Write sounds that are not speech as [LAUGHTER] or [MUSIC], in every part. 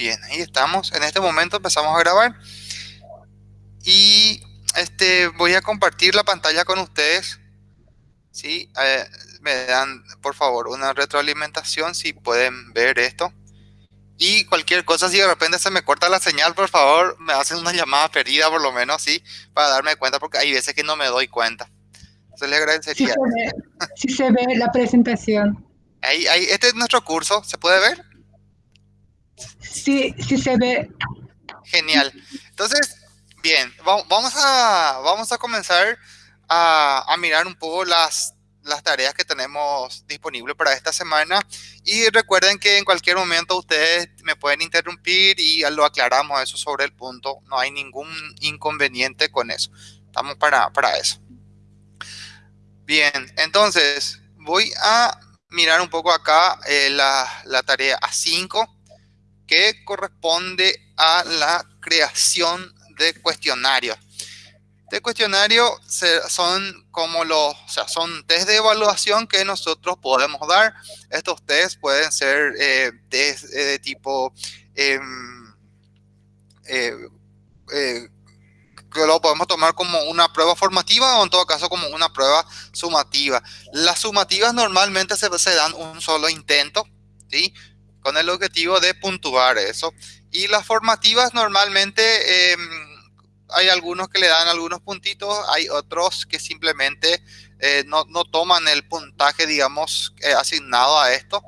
Bien, ahí estamos. En este momento empezamos a grabar. Y este, voy a compartir la pantalla con ustedes. ¿sí? Eh, me dan, por favor, una retroalimentación si pueden ver esto. Y cualquier cosa, si de repente se me corta la señal, por favor, me hacen una llamada perdida por lo menos, ¿sí? Para darme cuenta, porque hay veces que no me doy cuenta. Entonces le agradecería. Sí se ve, la presentación. Ahí, ahí, este es nuestro curso, ¿se puede ver? Sí, sí se ve. Genial. Entonces, bien, vamos a, vamos a comenzar a, a mirar un poco las las tareas que tenemos disponibles para esta semana. Y recuerden que en cualquier momento ustedes me pueden interrumpir y lo aclaramos eso sobre el punto. No hay ningún inconveniente con eso. Estamos para, para eso. Bien, entonces voy a mirar un poco acá eh, la, la tarea A5 que corresponde a la creación de cuestionarios. Este cuestionario son como los, o sea, son test de evaluación que nosotros podemos dar. Estos test pueden ser eh, test eh, de tipo, em, eh, que lo podemos tomar como una prueba formativa o en todo caso como una prueba sumativa. Las sumativas normalmente se, se dan un solo intento, ¿sí? Con el objetivo de puntuar eso. Y las formativas normalmente em, hay algunos que le dan algunos puntitos, hay otros que simplemente eh, no, toman el puntaje, digamos, eh, asignado a esto.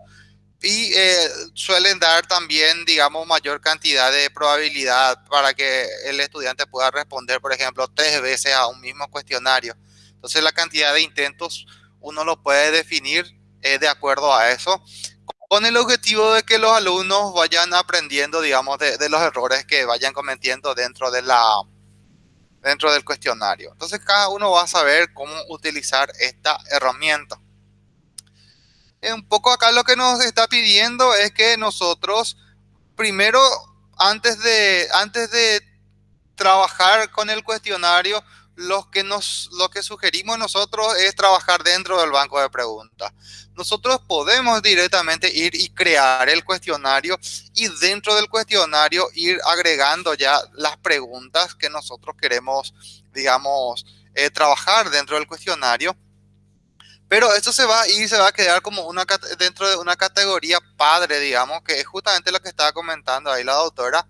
Y eh, suelen dar también, digamos, mayor cantidad de probabilidad para que el estudiante pueda responder, por ejemplo, tres veces a un mismo cuestionario. Entonces, la cantidad de intentos uno lo puede definir de acuerdo a eso, con el objetivo de que los alumnos vayan aprendiendo, digamos, de los errores que vayan cometiendo dentro de la, dentro del cuestionario. Entonces cada uno va a saber cómo utilizar esta herramienta. Un poco acá lo que nos está pidiendo es que nosotros primero, antes de, antes de trabajar con el cuestionario, lo que, nos, lo que sugerimos nosotros es trabajar dentro del banco de preguntas. Nosotros podemos directamente ir y crear el cuestionario y dentro del cuestionario ir agregando ya las preguntas que nosotros queremos, digamos, eh, trabajar dentro del cuestionario. Pero esto se va a ir, se va a quedar como una dentro de una categoría padre, digamos, que es justamente lo que estaba comentando ahí la doctora.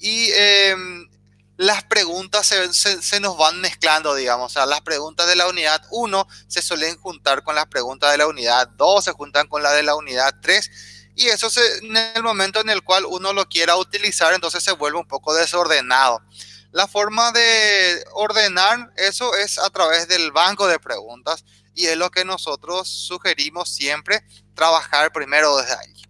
Y em, las preguntas se, nos van mezclando, digamos. O sea, las preguntas de la unidad 1 se suelen juntar con las preguntas de la unidad 2, se juntan con la de la unidad 3. Y eso en el momento en el cual uno lo quiera utilizar, entonces se vuelve un poco desordenado. La forma de ordenar eso es a través del banco de preguntas y es lo que nosotros sugerimos siempre, trabajar primero desde ahí.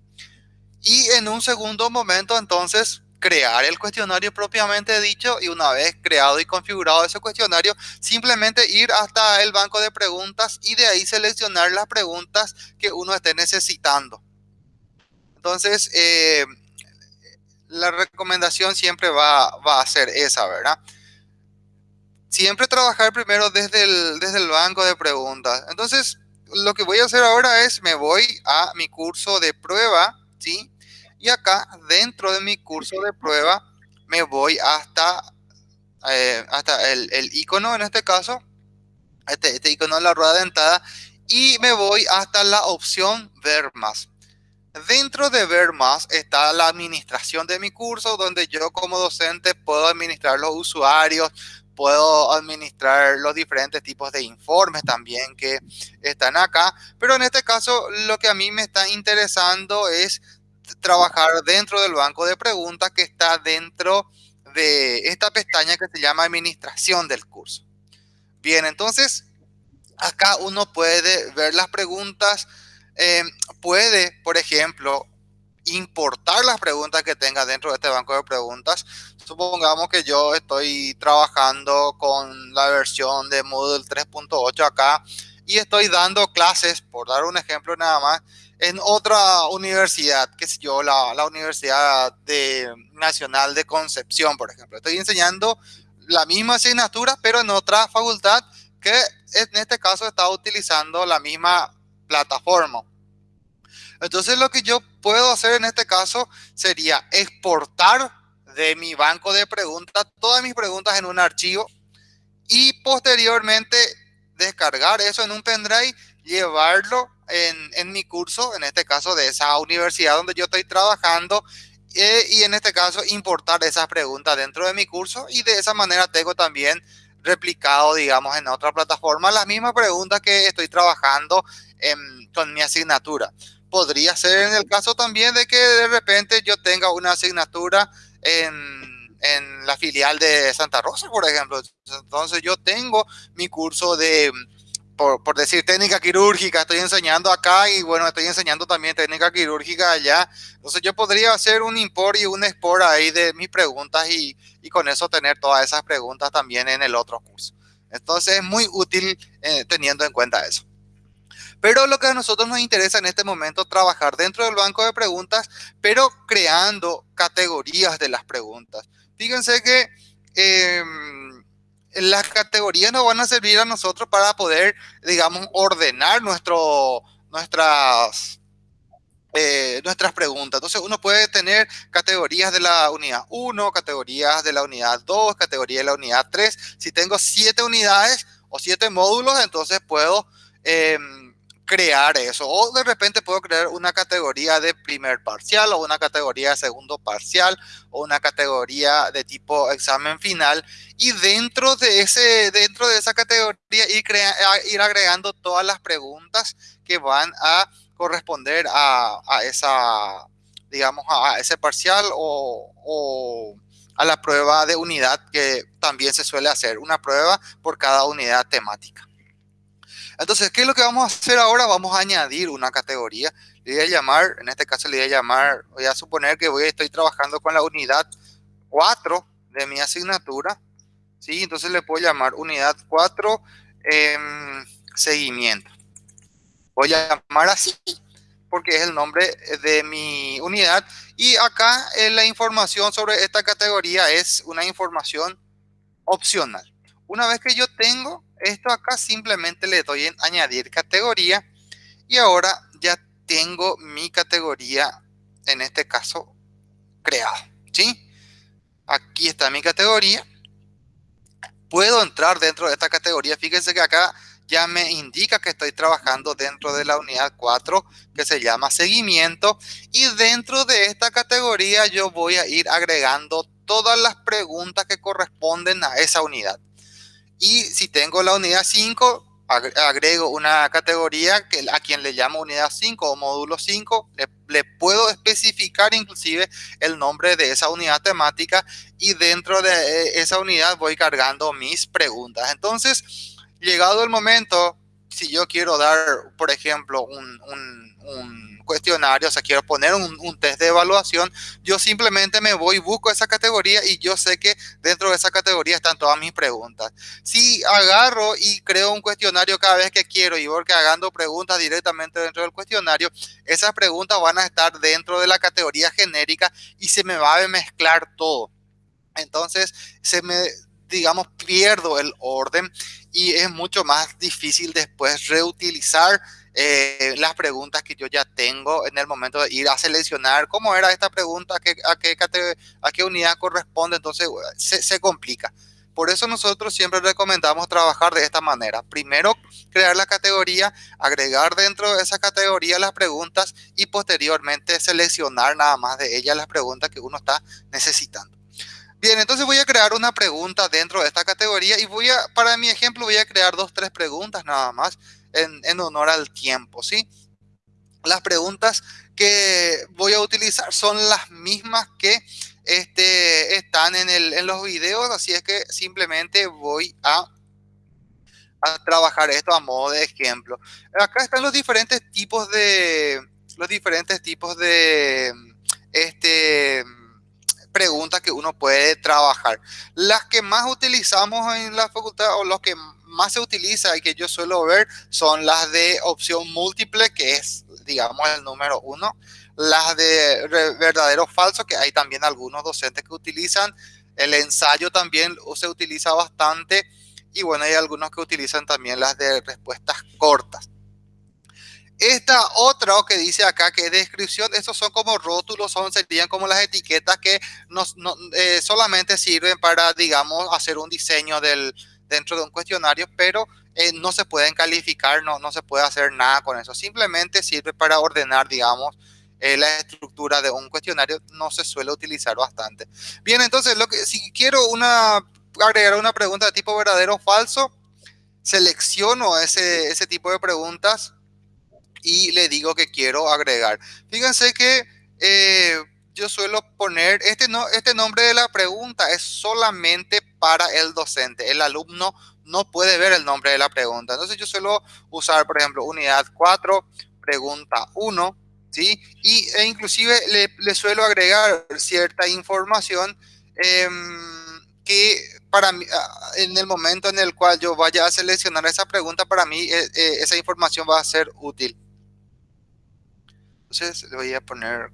Y en un segundo momento, entonces, crear el cuestionario propiamente dicho y una vez creado y configurado ese cuestionario, simplemente ir hasta el banco de preguntas y de ahí seleccionar las preguntas que uno esté necesitando. Entonces, eh, la recomendación siempre va, a ser esa, ¿verdad? Siempre trabajar primero desde el, desde el banco de preguntas. Entonces, lo que voy a hacer ahora es, me voy a mi curso de prueba, ¿sí? Y acá dentro de mi curso de prueba me voy hasta, eh, hasta el, icono en este caso, este, este icono de la rueda dentada y me voy hasta la opción ver más. Dentro de ver más está la administración de mi curso donde yo como docente puedo administrar los usuarios, puedo administrar los diferentes tipos de informes también que están acá. Pero en este caso lo que a mí me está interesando es trabajar dentro del banco de preguntas que está dentro de esta pestaña que se llama administración del curso. Bien, entonces acá uno puede ver las preguntas, em, puede, por ejemplo, importar las preguntas que tenga dentro de este banco de preguntas. Supongamos que yo estoy trabajando con la versión de Moodle 3.8 acá y estoy dando clases, por dar un ejemplo nada más, en otra universidad, que sé yo, la, la Universidad Nacional de Concepción, por ejemplo. Estoy enseñando la misma asignatura, pero en otra facultad que en este caso está utilizando la misma plataforma. Entonces lo que yo puedo hacer en este caso sería exportar de mi banco de preguntas todas mis preguntas en un archivo y posteriormente descargar eso en un pendrive, llevarlo en, mi curso, en este caso de esa universidad donde yo estoy trabajando eh, y en este caso importar esas preguntas dentro de mi curso y de esa manera tengo también replicado, digamos, en otra plataforma las mismas preguntas que estoy trabajando con mi asignatura. Podría ser en el caso también de que de repente yo tenga una asignatura en, en la filial de Santa Rosa, por ejemplo. Entonces yo tengo mi curso de por, decir técnica quirúrgica, estoy enseñando acá y bueno, estoy enseñando también técnica quirúrgica allá. Entonces yo podría hacer un import y un export ahí de mis preguntas y, y con eso tener todas esas preguntas también en el otro curso. Entonces es muy útil eh, teniendo en cuenta eso. Pero lo que a nosotros nos interesa en este momento trabajar dentro del banco de preguntas, pero creando categorías de las preguntas. Fíjense que... Eh, las categorías nos van a servir a nosotros para poder, digamos, ordenar nuestro, nuestras, eh, nuestras preguntas. Entonces uno puede tener categorías de la unidad 1, categorías de la unidad 2, categoría de la unidad 3. Si tengo siete unidades o siete módulos, entonces puedo... Eh, crear eso. O de repente puedo crear una categoría de primer parcial o una categoría de segundo parcial o una categoría de tipo examen final. Y dentro de, ese, dentro de esa categoría ir, ir agregando todas las preguntas que van a corresponder a, a esa, digamos, a ese parcial o, o a la prueba de unidad que también se suele hacer, una prueba por cada unidad temática. Entonces, ¿qué es lo que vamos a hacer ahora? Vamos a añadir una categoría. Le voy a llamar, en este caso le voy a llamar, voy a suponer que voy, estoy trabajando con la unidad 4 de mi asignatura. ¿sí? Entonces le puedo llamar unidad 4 em, seguimiento. Voy a llamar así porque es el nombre de mi unidad. Y acá eh, la información sobre esta categoría es una información opcional. Una vez que yo tengo esto acá, simplemente le doy en añadir categoría y ahora ya tengo mi categoría, en este caso, creada. ¿sí? Aquí está mi categoría. Puedo entrar dentro de esta categoría. Fíjense que acá ya me indica que estoy trabajando dentro de la unidad 4 que se llama seguimiento y dentro de esta categoría yo voy a ir agregando todas las preguntas que corresponden a esa unidad. Y si tengo la unidad 5, agrego una categoría que a quien le llamo unidad 5 o módulo 5, le, puedo especificar inclusive el nombre de esa unidad temática y dentro de eh, esa unidad voy cargando mis preguntas. Entonces, llegado el momento, si yo quiero dar, por ejemplo, un, un cuestionario, o sea, quiero poner un, test de evaluación, yo simplemente me voy, busco esa categoría y yo sé que dentro de esa categoría están todas mis preguntas. Si agarro y creo un cuestionario cada vez que quiero y voy haciendo preguntas directamente dentro del cuestionario, esas preguntas van a estar dentro de la categoría genérica y se me va a mezclar todo. Entonces, se me, digamos, pierdo el orden y es mucho más difícil después reutilizar eh, las preguntas que yo ya tengo en el momento de ir a seleccionar cómo era esta pregunta, a qué, a qué, a qué unidad corresponde, entonces se, se complica. Por eso nosotros siempre recomendamos trabajar de esta manera. Primero, crear la categoría, agregar dentro de esa categoría las preguntas y posteriormente seleccionar nada más de ellas las preguntas que uno está necesitando. Bien, entonces voy a crear una pregunta dentro de esta categoría y voy a, para mi ejemplo, voy a crear dos, tres preguntas nada más en, honor al tiempo, ¿sí? Las preguntas que voy a utilizar son las mismas que este, están en, el, en los videos, así es que simplemente voy a, trabajar esto a modo de ejemplo. Acá están los diferentes tipos de, los diferentes tipos de, este, preguntas que uno puede trabajar. Las que más utilizamos en la facultad o los que más se utiliza y que yo suelo ver son las de opción múltiple, que es, digamos, el número uno. Las de verdadero falso, que hay también algunos docentes que utilizan. El ensayo también se utiliza bastante. Y bueno, hay algunos que utilizan también las de respuestas cortas. Esta otra que dice acá que es descripción, estos son como rótulos, son, serían como las etiquetas que no, eh, solamente sirven para, digamos, hacer un diseño del, dentro de un cuestionario, pero eh, no se pueden calificar, no, no se puede hacer nada con eso. Simplemente sirve para ordenar, digamos, eh, la estructura de un cuestionario. No se suele utilizar bastante. Bien, entonces, lo que, si quiero una, agregar una pregunta de tipo verdadero o falso, selecciono ese, ese tipo de preguntas y le digo que quiero agregar. Fíjense que eh, yo suelo poner, este, no, este nombre de la pregunta es solamente para el docente. El alumno no puede ver el nombre de la pregunta. Entonces yo suelo usar, por ejemplo, unidad 4, pregunta 1, ¿sí? Y, e inclusive le, suelo agregar cierta información eh, que para mí, ah, en el momento en el cual yo vaya a seleccionar esa pregunta, para mí eh, eh, esa información va a ser útil. Entonces le voy a poner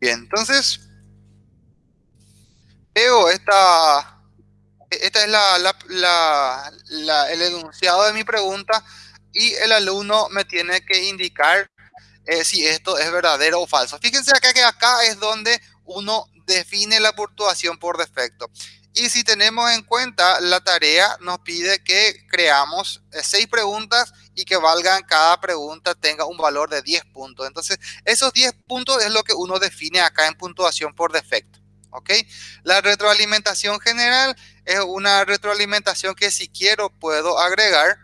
Bien, entonces veo esta, esta es la, la, la, el enunciado de mi pregunta y el alumno me tiene que indicar eh, si esto es verdadero o falso. Fíjense acá que acá es donde uno define la puntuación por defecto. Y si tenemos en cuenta la tarea, nos pide que creamos eh, seis preguntas y que valgan cada pregunta tenga un valor de 10 puntos. Entonces, esos 10 puntos es lo que uno define acá en puntuación por defecto. ¿Ok? La retroalimentación general es una retroalimentación que si quiero puedo agregar,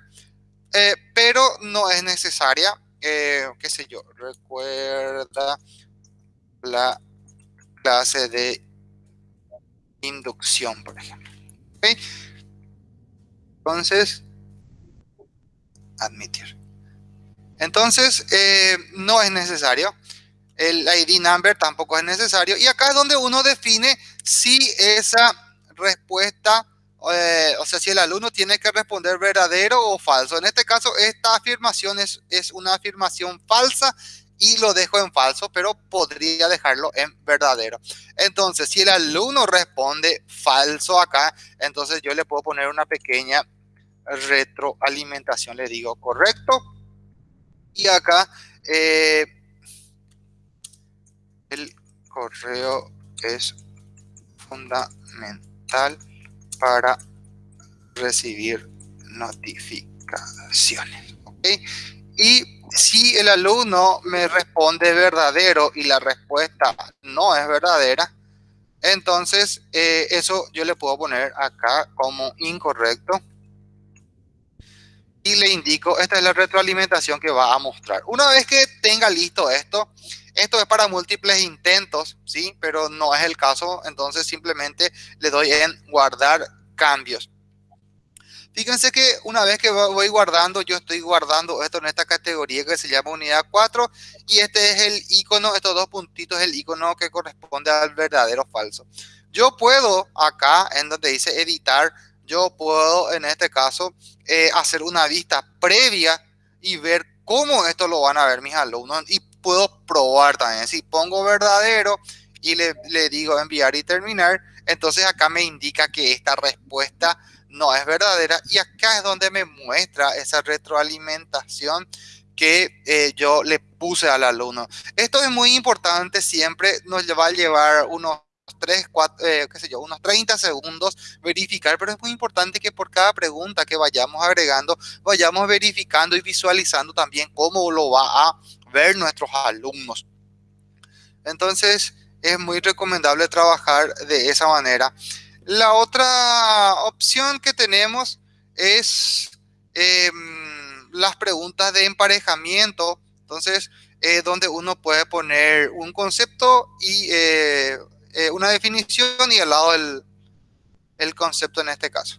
eh, pero no es necesaria. Eh, qué sé yo, recuerda la clase de inducción, por ejemplo. ¿Okay? Entonces, admitir. Entonces, eh, no es necesario. El ID number tampoco es necesario. Y acá es donde uno define si esa respuesta, eh, o sea, si el alumno tiene que responder verdadero o falso. En este caso, esta afirmación es, es una afirmación falsa y lo dejo en falso, pero podría dejarlo en verdadero. Entonces, si el alumno responde falso acá, entonces yo le puedo poner una pequeña retroalimentación. Le digo correcto. Y acá eh, el correo es fundamental para recibir notificaciones. Y si el alumno me responde verdadero y la respuesta no es verdadera, entonces eh, eso yo le puedo poner acá como incorrecto. Y le indico, esta es la retroalimentación que va a mostrar. Una vez que tenga listo esto, esto es para múltiples intentos, ¿sí? Pero no es el caso, entonces simplemente le doy en guardar cambios. Fíjense que una vez que voy guardando, yo estoy guardando esto en esta categoría que se llama unidad 4 y este es el icono, estos dos puntitos el icono que corresponde al verdadero falso. Yo puedo acá en donde dice editar, yo puedo en este caso eh, hacer una vista previa y ver cómo esto lo van a ver mis alumnos y puedo probar también. Si pongo verdadero y le, le digo enviar y terminar, entonces acá me indica que esta respuesta no es verdadera y acá es donde me muestra esa retroalimentación que eh, yo le puse al alumno. Esto es muy importante, siempre nos va a llevar unos 3, 4, eh, qué sé yo, unos 30 segundos verificar, pero es muy importante que por cada pregunta que vayamos agregando, vayamos verificando y visualizando también cómo lo va a ver nuestros alumnos. Entonces, es muy recomendable trabajar de esa manera. La otra opción que tenemos es eh, las preguntas de emparejamiento. Entonces, eh, donde uno puede poner un concepto y eh, eh, una definición y al lado el, el concepto en este caso.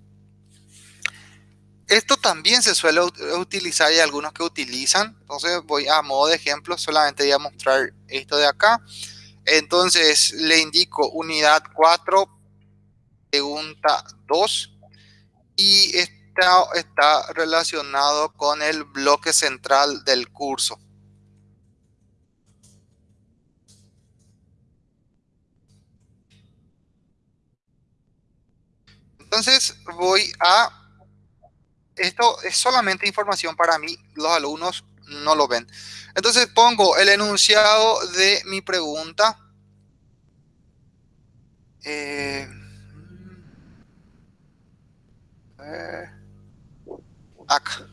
Esto también se suele utilizar y hay algunos que utilizan. Entonces voy a modo de ejemplo, solamente voy a mostrar esto de acá. Entonces le indico unidad 4, pregunta 2 y está, está relacionado con el bloque central del curso. Entonces voy a esto es solamente información para mí, los alumnos no lo ven. Entonces pongo el enunciado de mi pregunta. Eh, eh, acá.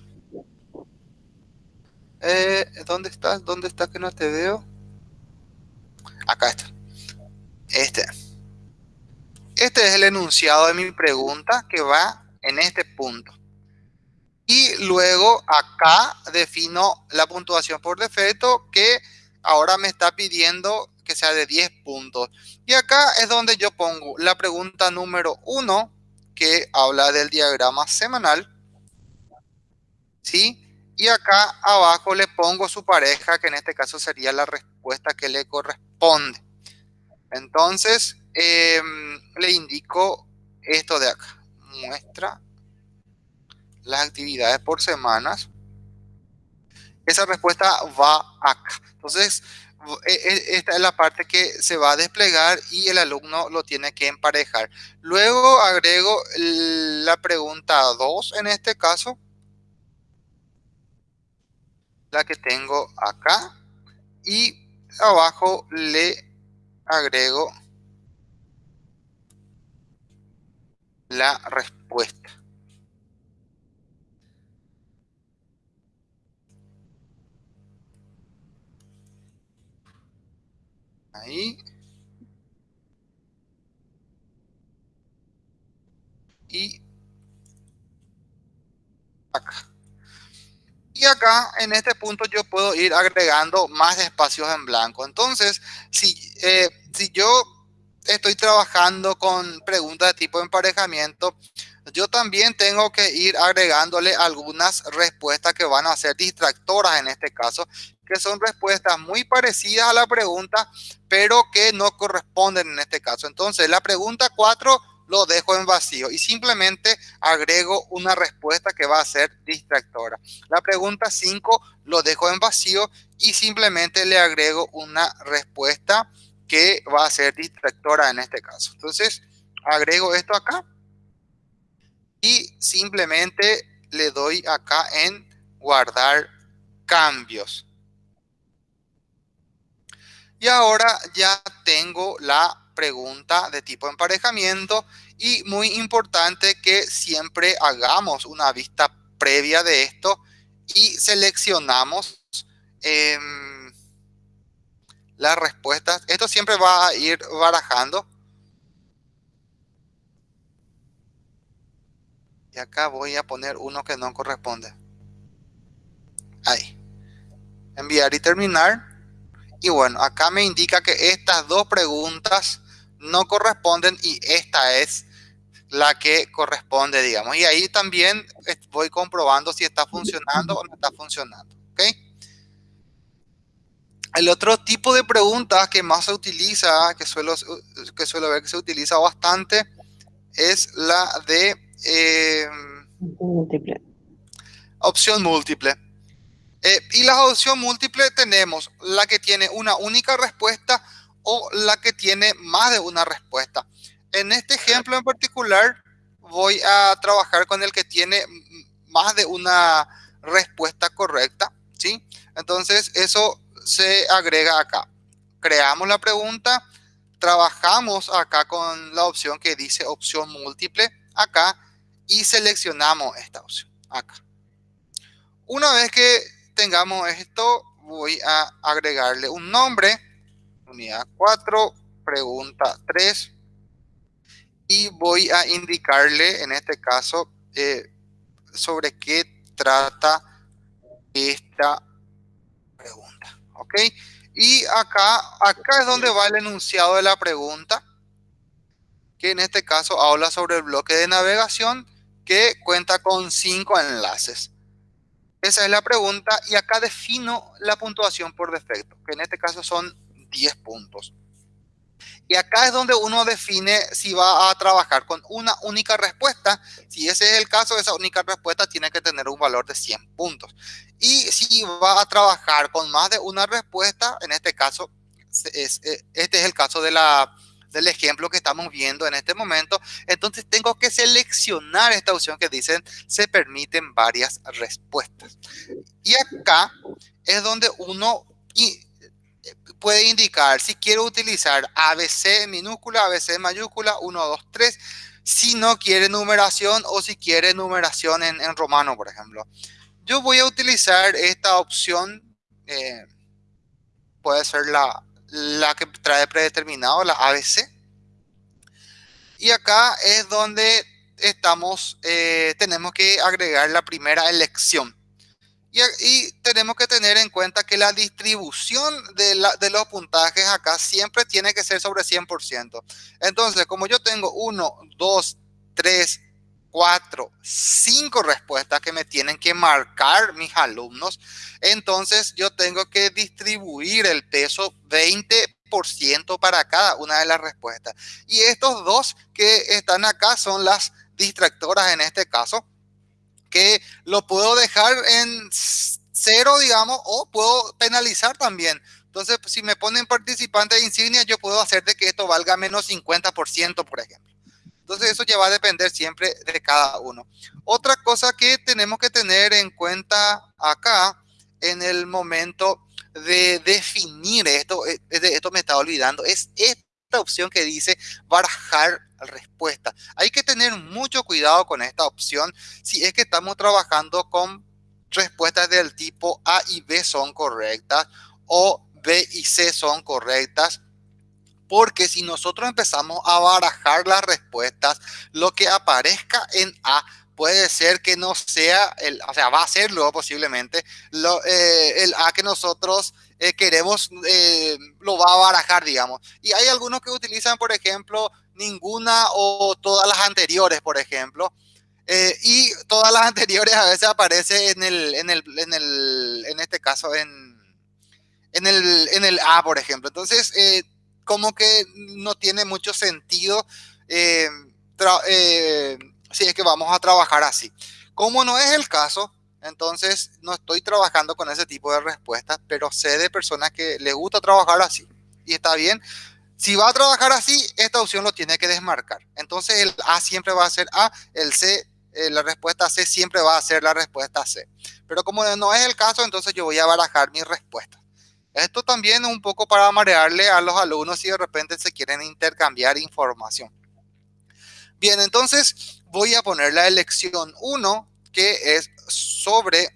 Eh, ¿Dónde estás? ¿Dónde estás que no te veo? Acá está. Este. Este es el enunciado de mi pregunta que va en este punto. Y luego acá defino la puntuación por defecto que ahora me está pidiendo que sea de 10 puntos. Y acá es donde yo pongo la pregunta número 1 que habla del diagrama semanal. ¿Sí? Y acá abajo le pongo su pareja, que en este caso sería la respuesta que le corresponde. Entonces, em, le indico esto de acá. Muestra las actividades por semanas. Esa respuesta va acá. Entonces, e, e, esta es la parte que se va a desplegar y el alumno lo tiene que emparejar. Luego agrego la pregunta 2 en este caso la que tengo acá y abajo le agrego la respuesta. Ahí. Y acá. Y acá, en este punto, yo puedo ir agregando más espacios en blanco. Entonces, si, eh, si yo estoy trabajando con preguntas de tipo emparejamiento, yo también tengo que ir agregándole algunas respuestas que van a ser distractoras en este caso, que son respuestas muy parecidas a la pregunta, pero que no corresponden en este caso. Entonces, la pregunta 4 lo dejo en vacío y simplemente agrego una respuesta que va a ser distractora. La pregunta 5 lo dejo en vacío y simplemente le agrego una respuesta que va a ser distractora en este caso. Entonces, agrego esto acá y simplemente le doy acá en guardar cambios. Y ahora ya tengo la pregunta de tipo emparejamiento y muy importante que siempre hagamos una vista previa de esto y seleccionamos em, las respuestas. Esto siempre va a ir barajando. Y acá voy a poner uno que no corresponde. Ahí. Enviar y terminar. Y bueno, acá me indica que estas dos preguntas no corresponden y esta es la que corresponde, digamos. Y ahí también voy comprobando si está funcionando o no está funcionando. ¿ok? El otro tipo de preguntas que más se utiliza, que suelo, que suelo ver que se utiliza bastante, es la de eh, múltiple. opción múltiple. Eh, y la opción múltiple tenemos la que tiene una única respuesta o la que tiene más de una respuesta. En este ejemplo en particular voy a trabajar con el que tiene más de una respuesta correcta, ¿sí? Entonces eso se agrega acá. Creamos la pregunta, trabajamos acá con la opción que dice opción múltiple acá y seleccionamos esta opción acá. Una vez que tengamos esto, voy a agregarle un nombre, unidad 4, pregunta 3, y voy a indicarle en este caso eh, sobre qué trata esta ¿ok? Y acá, acá es donde va el enunciado de la pregunta, que en este caso habla sobre el bloque de navegación que cuenta con cinco enlaces. Esa es la pregunta y acá defino la puntuación por defecto, que en este caso son 10 puntos. Y acá es donde uno define si va a trabajar con una única respuesta. Si ese es el caso, esa única respuesta tiene que tener un valor de 100 puntos. Y si va a trabajar con más de una respuesta, en este caso, es, este es el caso de la, del ejemplo que estamos viendo en este momento. Entonces tengo que seleccionar esta opción que dicen se permiten varias respuestas. Y acá es donde uno puede indicar si quiero utilizar ABC minúscula, ABC mayúscula, 1, 2, 3, si no quiere numeración o si quiere numeración en, romano, por ejemplo. Yo voy a utilizar esta opción, eh, puede ser la, la que trae predeterminado, la ABC. Y acá es donde estamos, eh, tenemos que agregar la primera elección. Y, tenemos que tener en cuenta que la distribución de, los puntajes acá siempre tiene que ser sobre 100%. Entonces, como yo tengo 1, 2, 3, 4, 5 respuestas que me tienen que marcar mis alumnos, entonces yo tengo que distribuir el peso 20% para cada una de las respuestas. Y estos dos que están acá son las distractoras en este caso que lo puedo dejar en cero, digamos, o puedo penalizar también. Entonces, si me ponen participante de insignia, yo puedo hacer de que esto valga menos 50%, por ejemplo. Entonces, eso ya va a depender siempre de cada uno. Otra cosa que tenemos que tener en cuenta acá, en el momento de definir esto, eh, esto me está olvidando, es esta opción que dice barajar respuesta. Hay que tener mucho cuidado con esta opción si es que estamos trabajando con respuestas del tipo A y B son correctas o B y C son correctas. Porque si nosotros empezamos a barajar las respuestas, lo que aparezca en A puede ser que no sea, el, o sea, va a ser luego posiblemente lo, eh, el A que nosotros eh, queremos, eh, lo va a barajar, digamos. Y hay algunos que utilizan, por ejemplo, ninguna o todas las anteriores, por ejemplo. Eh, y todas las [LAUGHS] anteriores a veces aparece en el, en el, en el, en este caso, en, en el, en el A, por ejemplo. Entonces, eh, como que no tiene mucho sentido eh, si es que vamos a trabajar así. Como no es el caso, entonces no estoy trabajando con ese tipo de respuestas, pero sé de personas que les gusta trabajar así. Y está bien, si va a trabajar así, esta opción lo tiene que desmarcar. Entonces el A siempre va a ser A, el C, eh, la respuesta C siempre va a ser la respuesta C. Pero como no es el caso, entonces yo voy a barajar mi respuesta. Esto también es un poco para marearle a los alumnos si de repente se quieren intercambiar información. Bien, entonces voy a poner la elección 1, que es sobre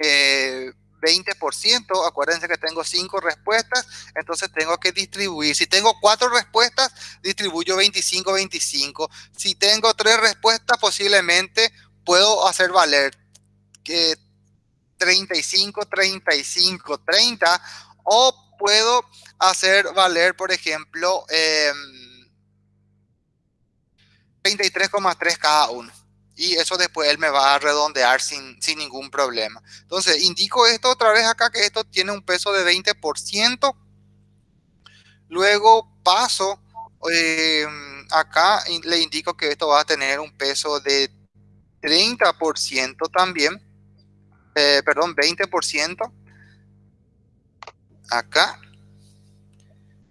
eh, 20%, acuérdense que tengo cinco respuestas, entonces tengo que distribuir. Si tengo cuatro respuestas, distribuyo 25-25. Si tengo tres respuestas, posiblemente puedo hacer valer que 35, 35, 30 o puedo hacer valer, por ejemplo, 33,3 cada uno y eso después él me va a redondear sin, ningún problema. Entonces, indico esto otra vez acá, que esto tiene un peso de 20%. Luego paso em, acá le indico que esto va a tener un peso de 30% también. Eh, perdón, 20%. Acá.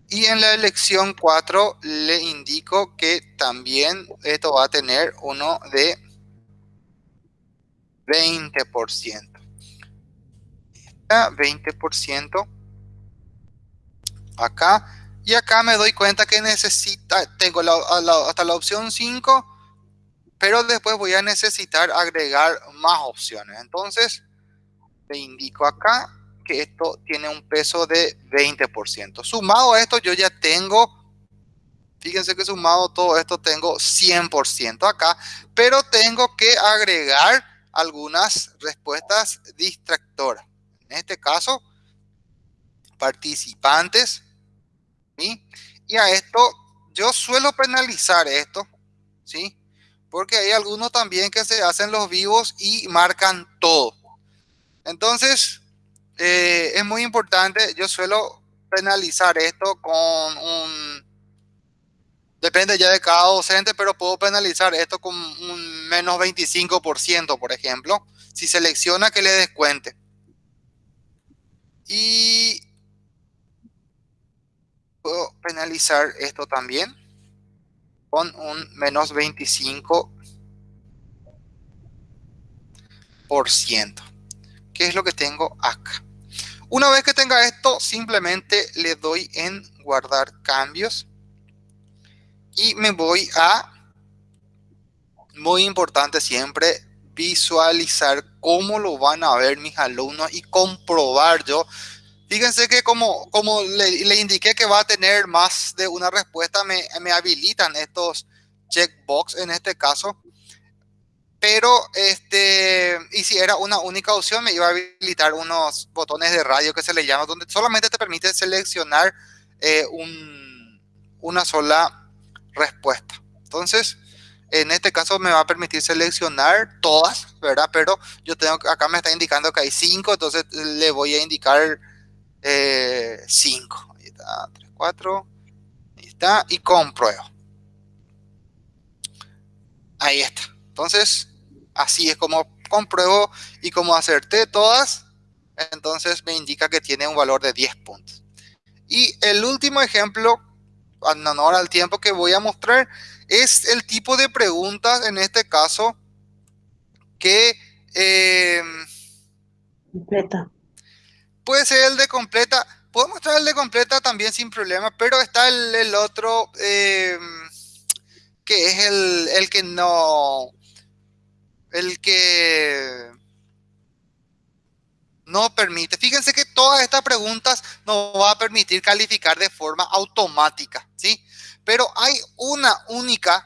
Y en la elección 4 le indico que también esto va a tener uno de 20%. 20% acá. Y acá me doy cuenta que necesita, tengo hasta la opción 5, pero después voy a necesitar agregar más opciones. Entonces, le indico acá que esto tiene un peso de 20%. Sumado a esto, yo ya tengo, fíjense que sumado todo esto, tengo 100% acá, pero tengo que agregar algunas respuestas distractoras. En este caso, participantes. Y a esto, yo suelo penalizar esto, ¿sí? Porque hay algunos también que se hacen los vivos y marcan todo. Entonces, eh, es muy importante, yo suelo penalizar esto con un Depende ya de cada docente, pero puedo penalizar esto con un menos 25%, por ejemplo, si selecciona que le descuente. Y puedo penalizar esto también con un menos 25 por ciento que es lo que tengo acá una vez que tenga esto simplemente le doy en guardar cambios y me voy a muy importante siempre visualizar cómo lo van a ver mis alumnos y comprobar yo Fíjense que como, como le, indiqué que va a tener más de una respuesta, me, me habilitan estos checkbox en este caso. Pero, este, y si era una única opción, me iba a habilitar unos botones de radio que se le llama, donde solamente te permite seleccionar eh, un, una sola respuesta. Entonces, en este caso me va a permitir seleccionar todas, ¿verdad? Pero yo tengo, acá me está indicando que hay cinco, entonces le voy a indicar 5. Eh, ahí está, 3, 4. Ahí está. Y compruebo. Ahí está. Entonces, así es como compruebo y como acerté todas, entonces me indica que tiene un valor de 10 puntos. Y el último ejemplo, en honor al tiempo que voy a mostrar, es el tipo de preguntas, en este caso, que... Eh, Puede ser el de completa. Puedo mostrar el de completa también sin problema, pero está el, otro em, que es el, que no... El que no permite. Fíjense que todas estas preguntas no va a permitir calificar de forma automática, ¿sí? Pero hay una única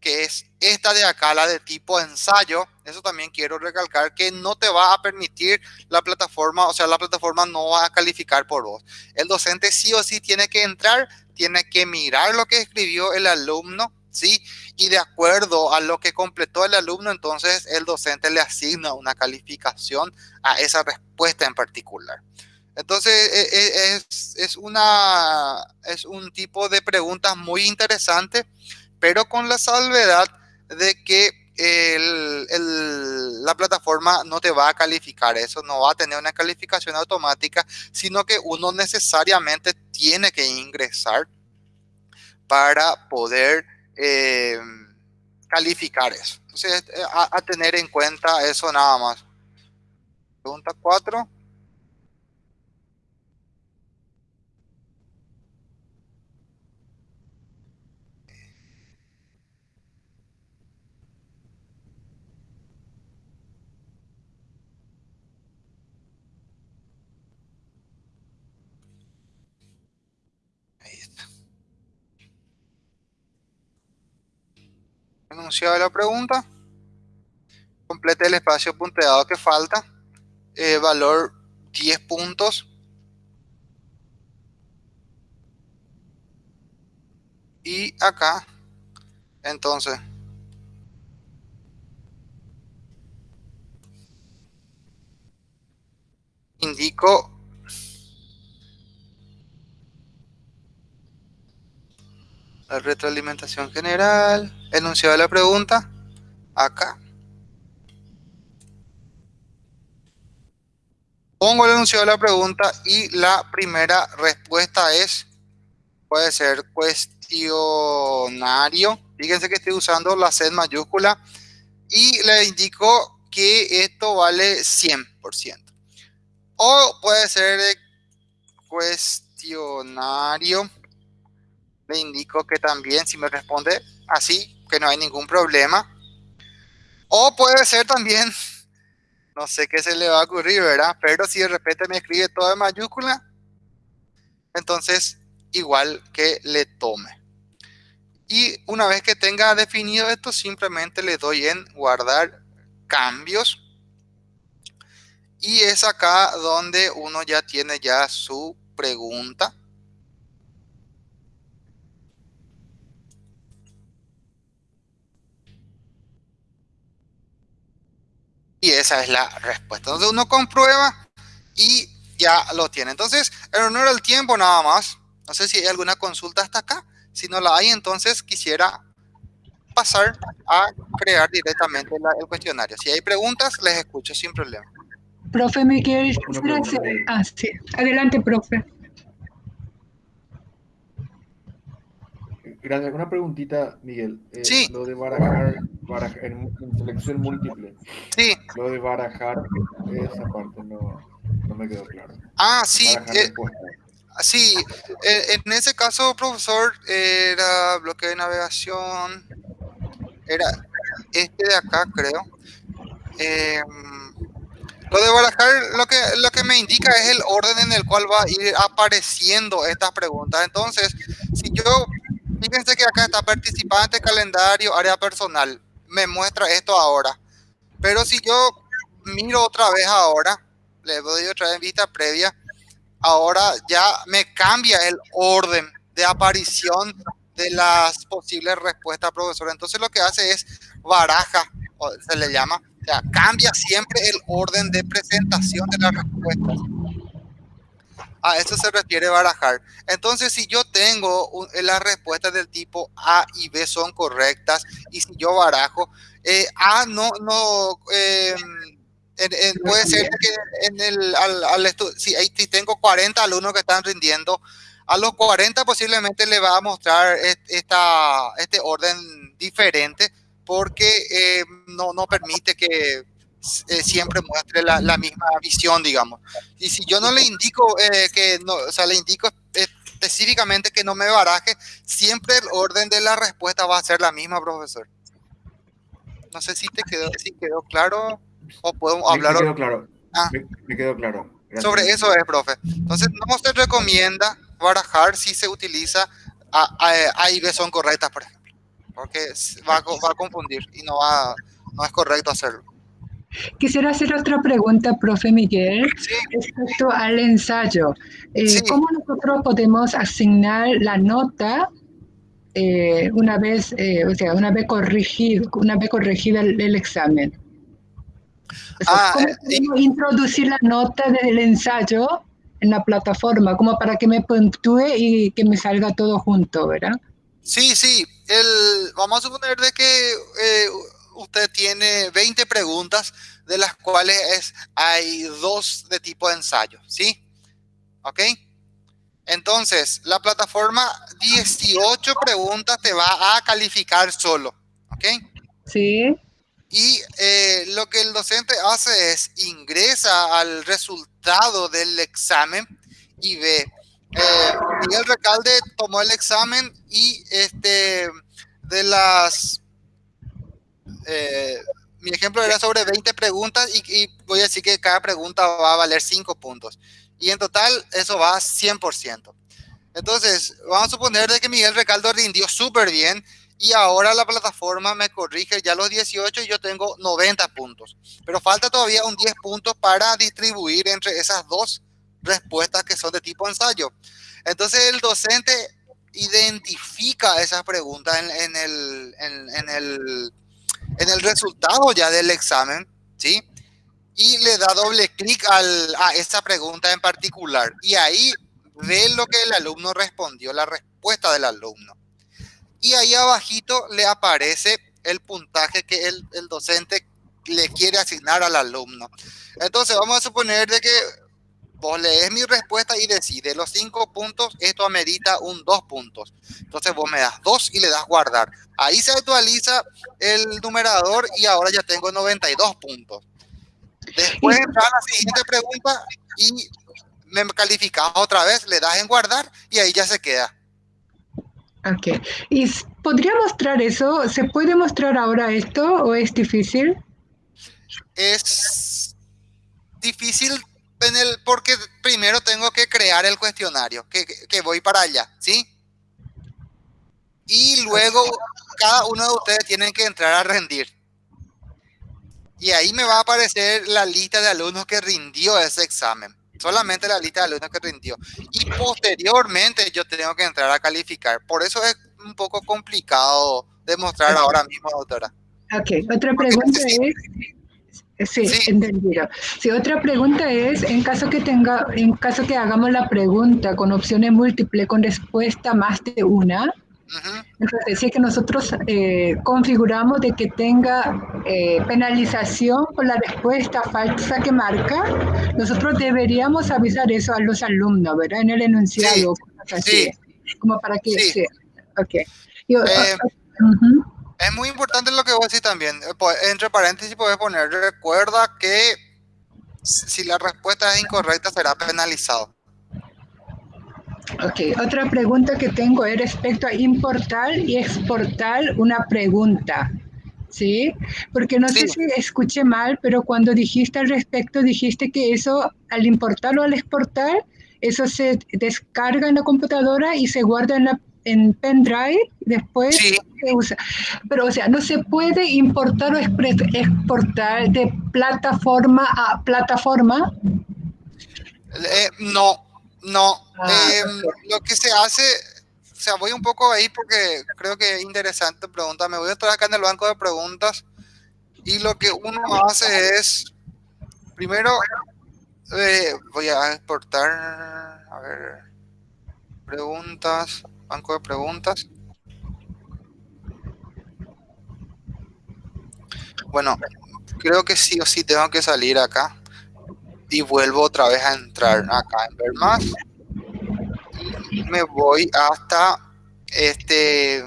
que es esta de acá, la de tipo ensayo, eso también quiero recalcar que no te va a permitir la plataforma, o sea, la plataforma no va a calificar por vos. El docente sí o sí tiene que entrar, tiene que mirar lo que escribió el alumno, ¿sí? Y de acuerdo a lo que completó el alumno, entonces el docente le asigna una calificación a esa respuesta en particular. Entonces, e, e, es, es, una, es un tipo de preguntas muy interesante pero con la salvedad de que la plataforma no te va a calificar eso, no va a tener una calificación automática, sino que uno necesariamente tiene que ingresar para poder eh, calificar eso. Entonces, eh, a, tener en cuenta eso nada más. Pregunta 4. Enunciado la pregunta, complete el espacio punteado que falta, eh, valor 10 puntos, y acá, entonces, indico la retroalimentación general, enunciado de la pregunta, acá. Pongo el enunciado de la pregunta y la primera respuesta es, puede ser cuestionario. Fíjense que estoy usando la C mayúscula y le indico que esto vale 100%. O puede ser cuestionario le indico que también si me responde así, que no hay ningún problema. O puede ser también, [LAUGHS] no sé qué se le va a ocurrir, ¿verdad? Pero si de repente me escribe todo en mayúscula, entonces igual que le tome. Y una vez que tenga definido esto, simplemente le doy en guardar cambios. Y es acá donde uno ya tiene ya su pregunta. Y esa es la respuesta. Entonces uno comprueba y ya lo tiene. Entonces, en honor al tiempo nada más. No sé si hay alguna consulta hasta acá. Si no la hay, entonces quisiera pasar a crear directamente el cuestionario. Si hay preguntas, les escucho sin problema. Profe, ¿me quieres Ah, sí. Adelante, profe. gracias. Una preguntita, Miguel. Eh, Sí. Lo de barajar, barajar en, en selección múltiple. Sí, Lo de barajar, esa parte no, no me quedó claro. ah, sí, eh, sí, eh, en ese caso, profesor, era bloque de navegación, era este de acá, creo. Eh, lo de barajar, lo que, lo que me indica es el orden en el cual va a ir apareciendo estas preguntas. Entonces, si yo, fíjense que acá está participante, calendario, área personal, me muestra esto ahora. Pero si yo miro otra vez ahora, le doy otra vez vista previa, ahora ya me cambia el orden de aparición de las posibles respuestas, profesor. Entonces lo que hace es baraja, o se le llama, o sea, cambia siempre el orden de presentación de las respuestas. A eso se refiere barajar. Entonces, si yo tengo un- las respuestas del tipo A y B son correctas, y si yo barajo, eh, A no, no, eh, en- en- puede ser que en el, al, al si, tengo 40 alumnos que están rindiendo, a los 40 posiblemente le va a mostrar est- esta, este orden diferente porque eh, no, no permite que eh, siempre muestre la, la misma visión, digamos. Y si yo no le indico eh, que no, o sea, le indico específicamente que no me baraje, siempre el orden de la respuesta va a ser la misma, profesor. No sé si te quedó, si quedó claro o podemos Me, hablar me quedó claro. Ah. Me, me quedó claro. Gracias. sobre eso es, profe. Entonces, no se recomienda barajar si se utiliza A, A- A y B son correctas, por ejemplo, porque va va a confundir y no va, no es correcto hacerlo. Quisiera hacer otra pregunta, profe Miguel, Sí, respecto al ensayo. Eh, Sí. ¿Cómo nosotros podemos asignar la nota eh, una vez, eh, o sea, una vez corregido, una vez corregida el, el examen? O sea, Ah, ¿cómo y- introducir la nota del ensayo en la plataforma, como para que me puntúe y que me salga todo junto, ¿verdad? Sí, sí. El, vamos a suponer de que usted tiene 20 preguntas, de las cuales es, hay dos de tipo de ensayo, ¿sí? ¿Ok? Entonces, la plataforma 18 preguntas te va a calificar solo, ¿ok? Sí. Y eh, lo que el docente hace es ingresa al resultado del examen y ve. Eh, Miguel Recalde tomó el examen y este de las eh, mi ejemplo era sobre 20 preguntas y, voy a decir que cada pregunta va a valer 5 puntos. Y en total eso va a 100%. Entonces, vamos a suponer de que Miguel Recaldo rindió súper bien y ahora la plataforma me corrige ya los 18 y yo tengo 90 puntos. Pero falta todavía un 10 puntos para distribuir entre esas dos respuestas que son de tipo ensayo. Entonces el docente identifica esas preguntas en el, en el resultado ya del examen, ¿sí? Y le da doble clic a esa pregunta en particular. Y ahí ve lo que el alumno respondió, la respuesta del alumno. Y ahí abajito le aparece el puntaje que el, el docente le quiere asignar al alumno. Entonces vamos a suponer de que vos lees mi respuesta y decide los cinco puntos, esto amerita un dos puntos. Entonces vos me das dos y le das guardar. Ahí se actualiza el numerador y ahora ya tengo 92 puntos. Después entra la siguiente pregunta y me calificas otra vez, le das en guardar y ahí ya se queda. Ok. ¿Y podría mostrar eso? ¿Se puede mostrar ahora esto o es difícil? Es difícil en el, porque primero tengo que crear el cuestionario, que, que- voy para allá, ¿sí? Y luego cada uno de ustedes tienen que entrar a rendir. Y ahí me va a aparecer la lista de alumnos que rindió ese examen. Solamente la lista de alumnos que rindió. Y posteriormente yo tengo que entrar a calificar. Por eso es un poco complicado demostrar ahora mismo, doctora. Ok. Otra Porque pregunta necesito- es... Sí, Sí. entendido. Sí, otra pregunta es, en caso que tenga, en caso que hagamos la pregunta con opciones múltiples, con respuesta más de una, entonces si es que nosotros eh, configuramos de que tenga eh, penalización por la respuesta falsa que marca, nosotros deberíamos avisar eso a los alumnos, ¿verdad? En el enunciado, cosas así, como para que Sí. sí. Ok. Eh, es muy importante lo que vos decís también. Eh, entre paréntesis puedes poner, recuerda que si la respuesta es incorrecta será penalizado. Ok, otra pregunta que tengo es respecto a importar y exportar una pregunta. ¿Sí? Porque no sé si escuché mal, pero cuando dijiste al respecto, dijiste que eso, al importar o al exportar, eso se descarga en la computadora y se guarda en la en pendrive, después se usa. Pero, o sea, no se puede importar o exportar de plataforma a plataforma. Eh, no, no. Ah, em, lo que se hace, o sea, voy un poco ahí porque creo que es interesante pregunta. Me voy a estar acá en el banco de preguntas y lo que uno hace es, primero, eh, voy a exportar, a ver, preguntas banco de preguntas. Bueno, creo que sí o sí tengo que salir acá y vuelvo otra vez a entrar acá en ver más me voy hasta este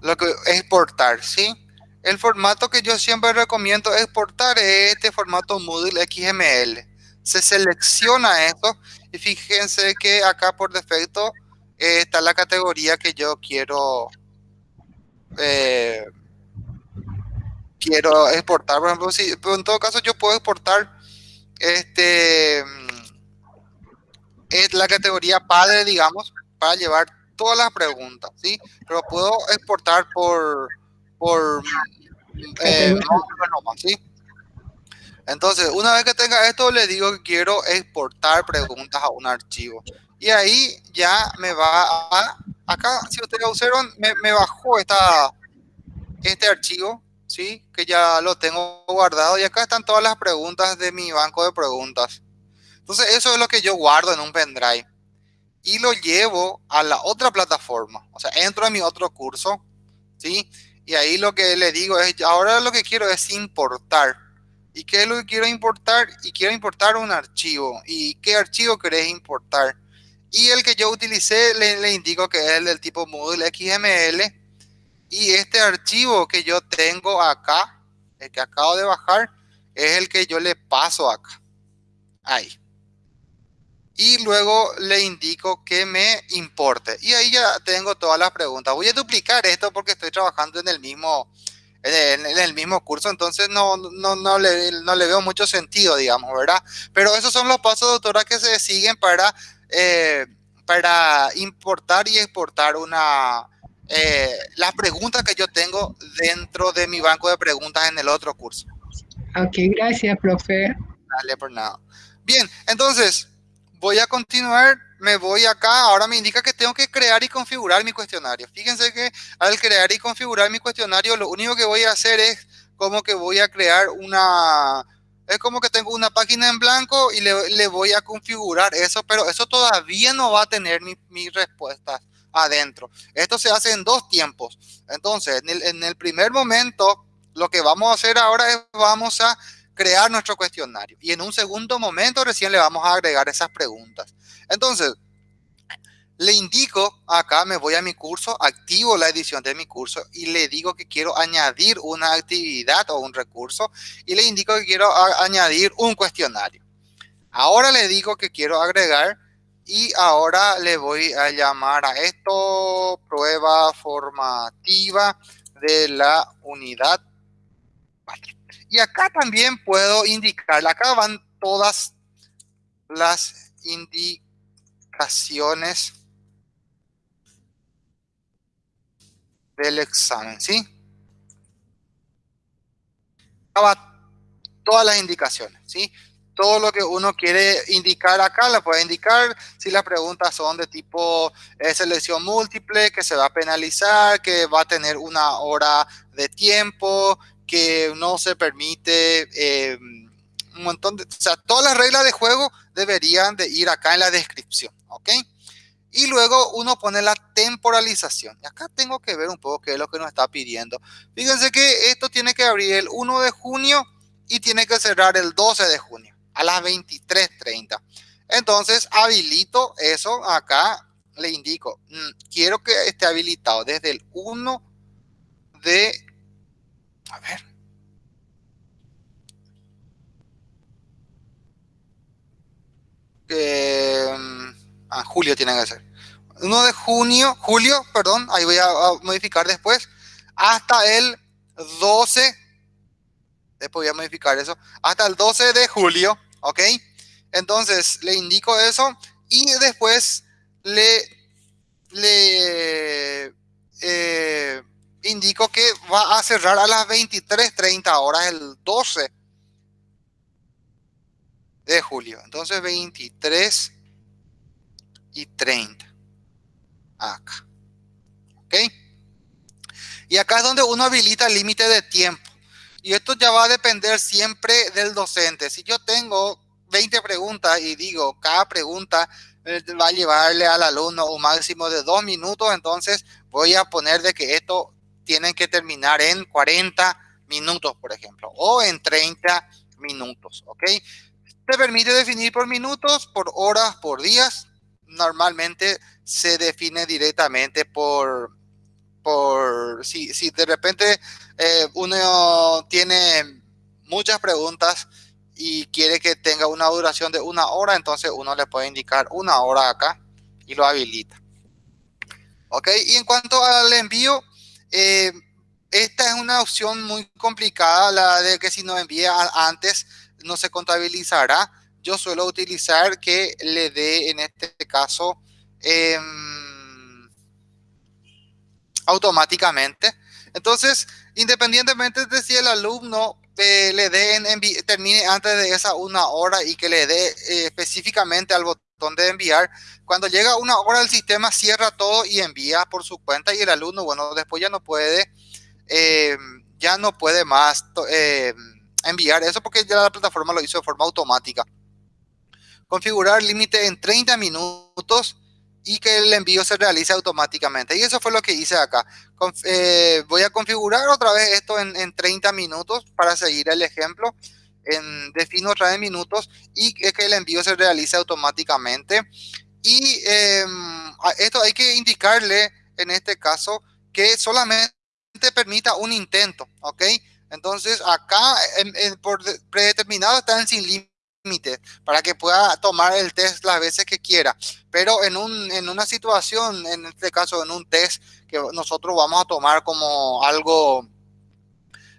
lo que exportar, ¿sí? El formato que yo siempre recomiendo exportar es este formato Moodle XML. Se selecciona esto y fíjense que acá por defecto está la categoría que yo quiero eh, quiero exportar. Por ejemplo, si, en todo caso yo puedo exportar este es la categoría padre, digamos, para llevar todas las preguntas, ¿sí? Pero puedo exportar por por eh, ¿sí? Entonces, una vez que tenga esto, le digo que quiero exportar preguntas a un archivo y ahí ya me va a, acá, si ustedes observan, me, me bajó esta, este archivo, ¿sí? Que ya lo tengo guardado y acá están todas las preguntas de mi banco de preguntas. Entonces eso es lo que yo guardo en un pendrive y lo llevo a la otra plataforma. O sea, entro en mi otro curso, ¿sí? Y ahí lo que le digo es, ahora lo que quiero es importar. ¿Y qué es lo que quiero importar? Y quiero importar un archivo. ¿Y qué archivo querés importar? Y el que yo utilicé le, indico que es el del tipo Moodle XML. Y este archivo que yo tengo acá, el que acabo de bajar, es el que yo le paso acá. Ahí. Y luego le indico que me importe. Y ahí ya tengo todas las preguntas. Voy a duplicar esto porque estoy trabajando en el mismo, en el, mismo curso, entonces no, no, no, le, no le veo mucho sentido, digamos, ¿verdad? Pero esos son los pasos, doctora, que se siguen para eh, para importar y exportar una, eh, las preguntas que yo tengo dentro de mi banco de preguntas en el otro curso. Ok, gracias, profe. Dale, por nada. Bien, entonces, voy a continuar, me voy acá, ahora me indica que tengo que crear y configurar mi cuestionario. Fíjense que al crear y configurar mi cuestionario, lo único que voy a hacer es como que voy a crear una, es como que tengo una página en blanco y le, voy a configurar eso, pero eso todavía no va a tener mis mi respuestas adentro. Esto se hace en dos tiempos. Entonces, en el, en el primer momento, lo que vamos a hacer ahora es vamos a crear nuestro cuestionario. Y en un segundo momento recién le vamos a agregar esas preguntas. Entonces, le indico acá, me voy a mi curso, activo la edición de mi curso y le digo que quiero añadir una actividad o un recurso y le indico que quiero añadir un cuestionario. Ahora le digo que quiero agregar y ahora le voy a llamar a esto prueba formativa de la unidad. Y acá también puedo indicar, acá van todas las indicaciones del examen, ¿sí? Todas las indicaciones, ¿sí? Todo lo que uno quiere indicar acá, le puede indicar si las preguntas son de tipo eh, selección múltiple, que se va a penalizar, que va a tener una hora de tiempo, que no se permite eh, un montón de... O sea, todas las reglas de juego deberían de ir acá en la descripción, ¿ok? Y luego uno pone la temporalización. Y acá tengo que ver un poco qué es lo que nos está pidiendo. Fíjense que esto tiene que abrir el 1 de junio y tiene que cerrar el 12 de junio a las 23.30. Entonces habilito eso acá le indico, mm, quiero que esté habilitado desde el 1 de, a ver, eh, ah, julio tiene que ser. 1 de junio, julio, perdón, ahí voy a, modificar después, hasta el 12, después voy a modificar eso, hasta el 12 de julio, ¿ok? Entonces le indico eso y después le, le eh, indico que va a cerrar a las 23.30 horas el 12 de julio. Entonces 23 y 30. Acá. ¿Ok? Y acá es donde uno habilita el límite de tiempo. Y esto ya va a depender siempre del docente. Si yo tengo 20 preguntas y digo, cada pregunta eh, va a llevarle al alumno un máximo de dos minutos, entonces voy a poner de que esto tiene que terminar en 40 minutos, por ejemplo, o en 30 minutos, ¿ok? Te permite definir por minutos, por horas, por días. Normalmente se define directamente por, por si, si de repente eh, uno tiene muchas preguntas y quiere que tenga una duración de una hora, entonces uno le puede indicar una hora acá y lo habilita. Ok, y en cuanto al envío, eh, esta es una opción muy complicada, la de que si no envía antes no se contabilizará. Yo suelo utilizar que le dé en este caso em, automáticamente. Entonces, independientemente de si el alumno le dé termine antes de esa una hora y que le dé eh, específicamente al botón de enviar. Cuando llega una hora el sistema cierra todo y envía por su cuenta y el alumno, bueno, después ya no puede, eh, ya no puede más eh, enviar eso porque ya la plataforma lo hizo de forma automática. Configurar límite en 30 minutos y que el envío se realice automáticamente. Y eso fue lo que hice acá. Eh, voy a configurar otra vez esto en, 30 minutos para seguir el ejemplo. En, defino otra vez minutos y que el envío se realice automáticamente. Y em, esto hay que indicarle en este caso que solamente permita un intento, ¿ok? Entonces acá por predeterminado están sin límite para que pueda tomar el test las veces que quiera. Pero en, un, en una situación, en este caso en un test que nosotros vamos a tomar como algo,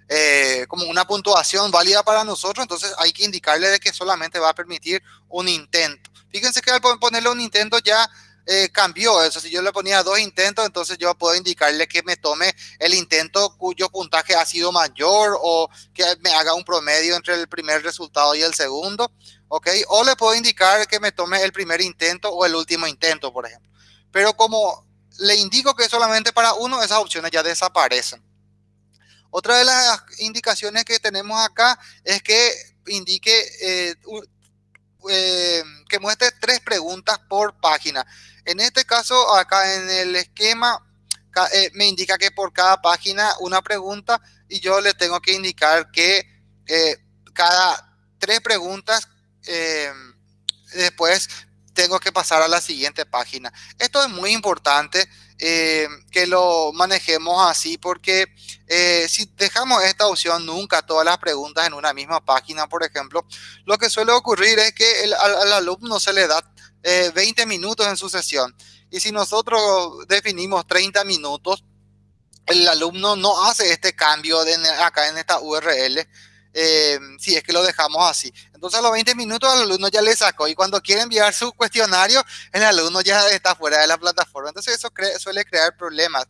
eh, como una puntuación válida para nosotros, entonces hay que indicarle de que solamente va a permitir un intento. Fíjense que al ponerle un intento ya eh, cambió eso. Si yo le ponía dos intentos, entonces yo puedo indicarle que me tome el intento cuyo puntaje ha sido mayor o que me haga un promedio entre el primer resultado y el segundo. ¿Ok? O le puedo indicar que me tome el primer intento o el último intento, por ejemplo. Pero como le indico que es solamente para uno, esas opciones ya desaparecen. Otra de las indicaciones que tenemos acá es que indique eh, eh, que muestre tres preguntas por página. En este caso, acá en el esquema, eh, me indica que por cada página una pregunta y yo le tengo que indicar que eh, cada tres preguntas después tengo que pasar a la siguiente página. Esto es muy importante que lo manejemos así porque si dejamos esta opción nunca todas las preguntas en una misma página, por ejemplo, lo que suele ocurrir es que al alumno se le da 20 eh, minutos en su sesión. Y si nosotros definimos 30 minutos, el alumno no hace este cambio de acá en esta URL, eh, si es que lo dejamos así. Entonces a los 20 minutos el alumno ya le sacó y cuando quiere enviar su cuestionario, el alumno ya está fuera de la plataforma. Entonces eso suele crear problemas.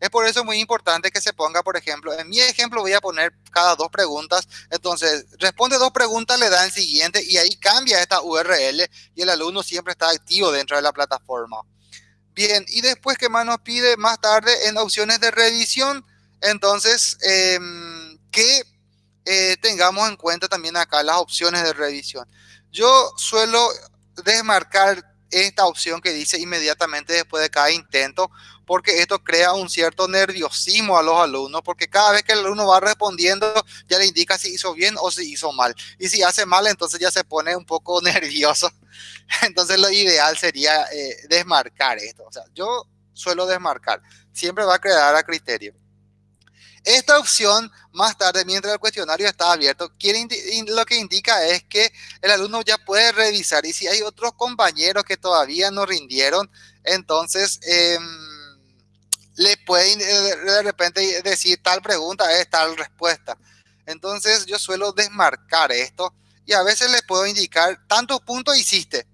Es por eso muy importante que se ponga, por ejemplo, en mi ejemplo voy a poner cada dos preguntas. Entonces, responde dos preguntas, le da el siguiente y ahí cambia esta URL y el alumno siempre está activo dentro de la plataforma. Bien, y después, ¿qué más nos pide? Más tarde en opciones de revisión, entonces, em, que eh, tengamos en cuenta también acá las opciones de revisión. Yo suelo desmarcar esta opción que dice inmediatamente después de cada intento, porque esto crea un cierto nerviosismo a los alumnos, porque cada vez que el alumno va respondiendo ya le indica si hizo bien o si hizo mal. Y si hace mal, entonces ya se pone un poco [LAUGHS] nervioso. Entonces lo ideal sería eh, desmarcar esto. O sea, yo suelo desmarcar. Siempre va a quedar a criterio. Esta opción, más tarde, mientras el cuestionario está abierto, lo que indica es que el alumno ya puede revisar y si hay otros compañeros que todavía no rindieron, entonces em, le pueden eh, de repente decir tal pregunta es tal respuesta. Entonces yo suelo desmarcar esto y a veces le puedo indicar tantos puntos hiciste,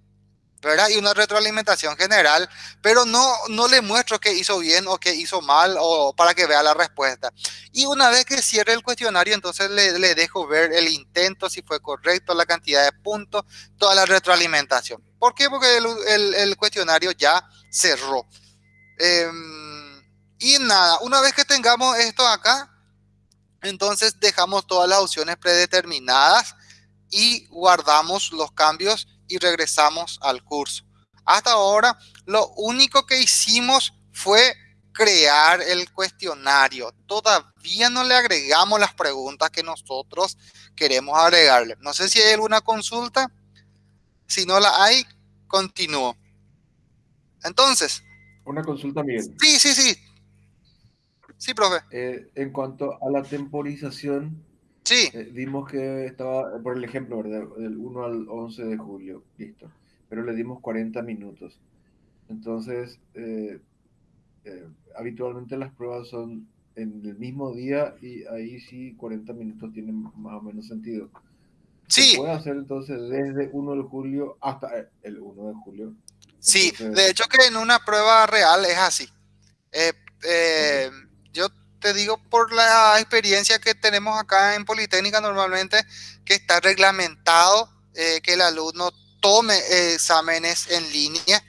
Y una retroalimentación general, pero no, no le muestro que hizo bien o que hizo mal o para que vea la respuesta. Y una vez que cierre el cuestionario, entonces le, dejo ver el intento, si fue correcto, la cantidad de puntos, toda la retroalimentación. ¿Por qué? Porque el, el, cuestionario ya cerró. Em, y nada, una vez que tengamos esto acá, entonces dejamos todas las opciones predeterminadas y guardamos los cambios y regresamos al curso. Hasta ahora, lo único que hicimos fue crear el cuestionario. Todavía no le agregamos las preguntas que nosotros queremos agregarle. No sé si hay alguna consulta. Si no la hay, continúo. Entonces. Una consulta, Miguel. Sí, sí, sí. Sí, profe. Eh, en cuanto a la temporización, Sí. Eh, dimos que estaba, por el ejemplo, ¿verdad? Del 1 al 11 de julio, listo. Pero le dimos 40 minutos. Entonces, eh, eh, habitualmente las pruebas son en el mismo día y ahí sí 40 minutos tienen más o menos sentido. Sí. Se puede hacer entonces desde 1 de julio hasta el 1 de julio. Sí, de hecho que en una prueba real es así. Yo te digo por la experiencia que tenemos acá en Politécnica normalmente, que está reglamentado eh, que el alumno tome exámenes en línea,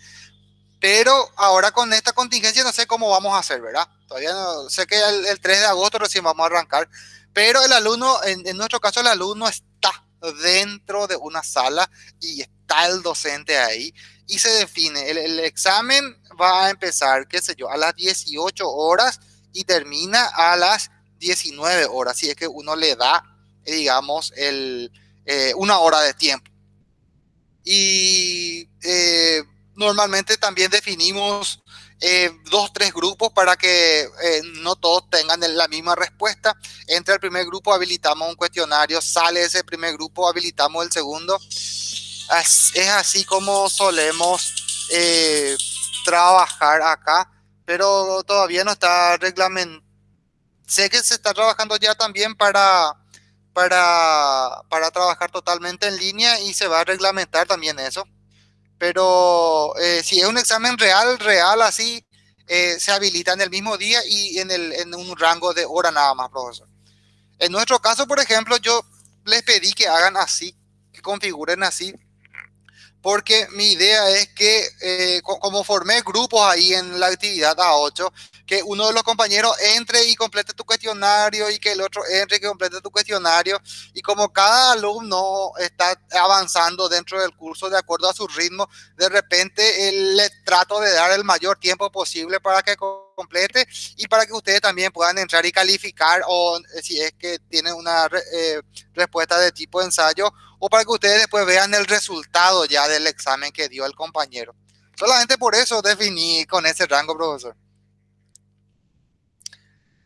pero ahora con esta contingencia no sé cómo vamos a hacer, ¿verdad? Todavía no sé que el, 3 de agosto recién vamos a arrancar, pero el alumno, en, nuestro caso el alumno está dentro de una sala y está el docente ahí y se define, el, el examen va a empezar, qué sé yo, a las 18 horas y termina a las 19 horas, si es que uno le da, digamos, el, eh, una hora de tiempo. Y eh, normalmente también definimos eh, dos, tres grupos para que no todos tengan la misma respuesta. Entre el primer grupo habilitamos un cuestionario, sale ese primer grupo, habilitamos el segundo. Es así como solemos trabajar acá pero todavía no está reglamentado. Sé que se está trabajando ya también para, para, para trabajar totalmente en línea y se va a reglamentar también eso. Pero eh, si es un examen real, real así, eh, se habilita en el mismo día y en, el, en un rango de hora nada más, profesor. En nuestro caso, por ejemplo, yo les pedí que hagan así, que configuren así, porque mi idea es que eh, como formé grupos ahí en la actividad A8, que uno de los compañeros entre y complete tu cuestionario y que el otro entre y complete tu cuestionario. Y como cada alumno está avanzando dentro del curso de acuerdo a su ritmo, de repente le trato de dar el mayor tiempo posible para que complete y para que ustedes también puedan entrar y calificar o eh, si es que tienen una eh, respuesta de tipo ensayo o para que ustedes después vean el resultado ya del examen que dio el compañero. Solamente por eso definí con ese rango, profesor.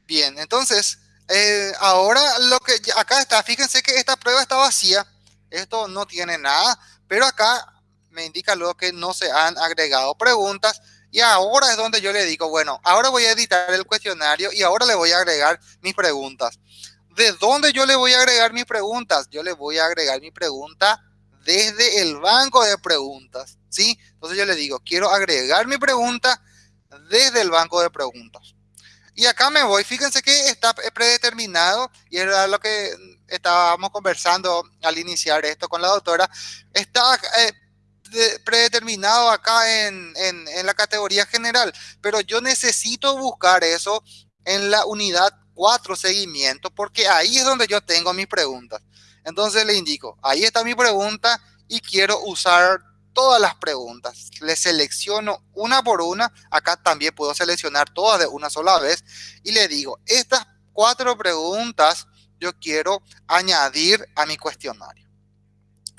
Bien, entonces, eh, ahora lo que acá está, fíjense que esta prueba está vacía. Esto no tiene nada, pero acá me indica luego que no se han agregado preguntas. Y ahora es donde yo le digo, bueno, ahora voy a editar el cuestionario y ahora le voy a agregar mis preguntas. ¿De dónde yo le voy a agregar mis preguntas? Yo le voy a agregar mi pregunta desde el banco de preguntas, ¿sí? Entonces yo le digo, quiero agregar mi pregunta desde el banco de preguntas. Y acá me voy, fíjense que está predeterminado, y era lo que estábamos conversando al iniciar esto con la doctora, está eh, predeterminado acá en, en la categoría general, pero yo necesito buscar eso en la unidad cuatro seguimientos, porque ahí es donde yo tengo mis preguntas. Entonces le indico, ahí está mi pregunta y quiero usar todas las preguntas. Le selecciono una por una. Acá también puedo seleccionar todas de una sola vez. Y le digo, estas cuatro preguntas yo quiero añadir a mi cuestionario.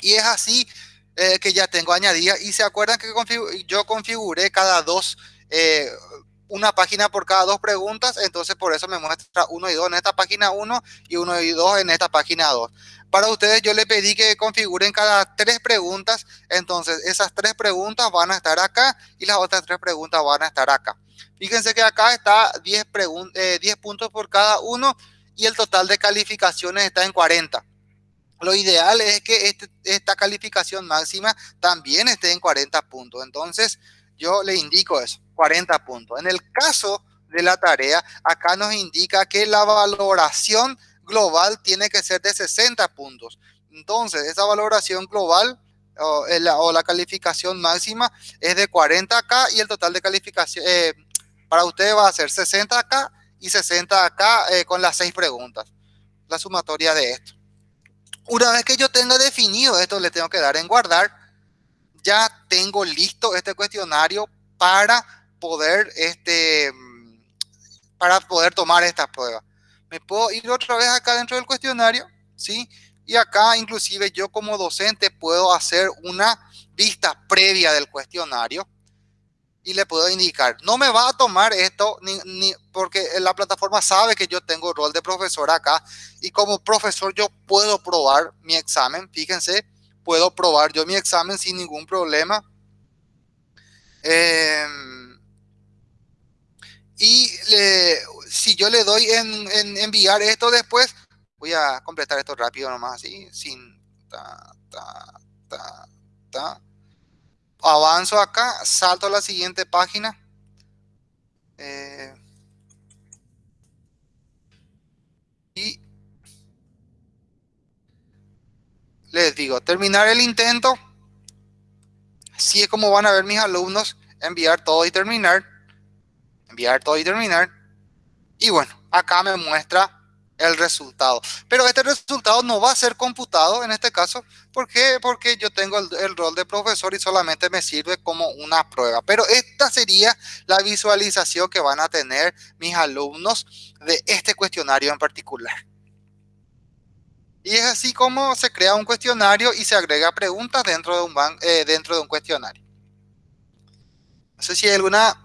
Y es así eh, que ya tengo añadida. Y se acuerdan que yo configuré cada dos, eh, una página por cada dos preguntas. Entonces por eso me muestra uno y dos en esta página 1 y uno y dos en esta página 2. Para ustedes yo le pedí que configuren cada tres preguntas. Entonces esas tres preguntas van a estar acá y las otras tres preguntas van a estar acá. Fíjense que acá está 10, 10 eh, puntos por cada uno y el total de calificaciones está en 40. Lo ideal es que este, esta calificación máxima también esté en 40 puntos. Entonces, yo le indico eso, 40 puntos. En el caso de la tarea, acá nos indica que la valoración global tiene que ser de 60 puntos. Entonces, esa valoración global o, la, calificación máxima es de 40 acá y el total de calificación eh, para ustedes va a ser 60 acá y 60 acá eh, con las seis preguntas. La sumatoria de esto. Una vez que yo tenga definido esto, le tengo que dar en guardar. Ya tengo listo este cuestionario para poder, este, para poder tomar esta prueba. Me puedo ir otra vez acá dentro del cuestionario, ¿sí? Y acá inclusive yo como docente puedo hacer una vista previa del cuestionario y le puedo indicar, no me va a tomar esto ni, porque la plataforma sabe que yo tengo rol de profesor acá y como profesor yo puedo probar mi examen, fíjense, puedo probar yo mi examen sin ningún problema. Em, y si yo le doy en, enviar esto después, voy a completar esto rápido nomás así, sin ta, ta, ta avanzo acá, salto a la siguiente página. Eh, y les digo, terminar el intento. Así es como van a ver mis alumnos enviar todo y terminar. Enviar todo y terminar. Y bueno, acá me muestra el resultado. Pero este resultado no va a ser computado en este caso. ¿Por qué? Porque yo tengo el, rol de profesor y solamente me sirve como una prueba. Pero esta sería la visualización que van a tener mis alumnos de este cuestionario en particular. Y es así como se crea un cuestionario y se agrega preguntas dentro de un, eh, dentro de un cuestionario. No sé si hay alguna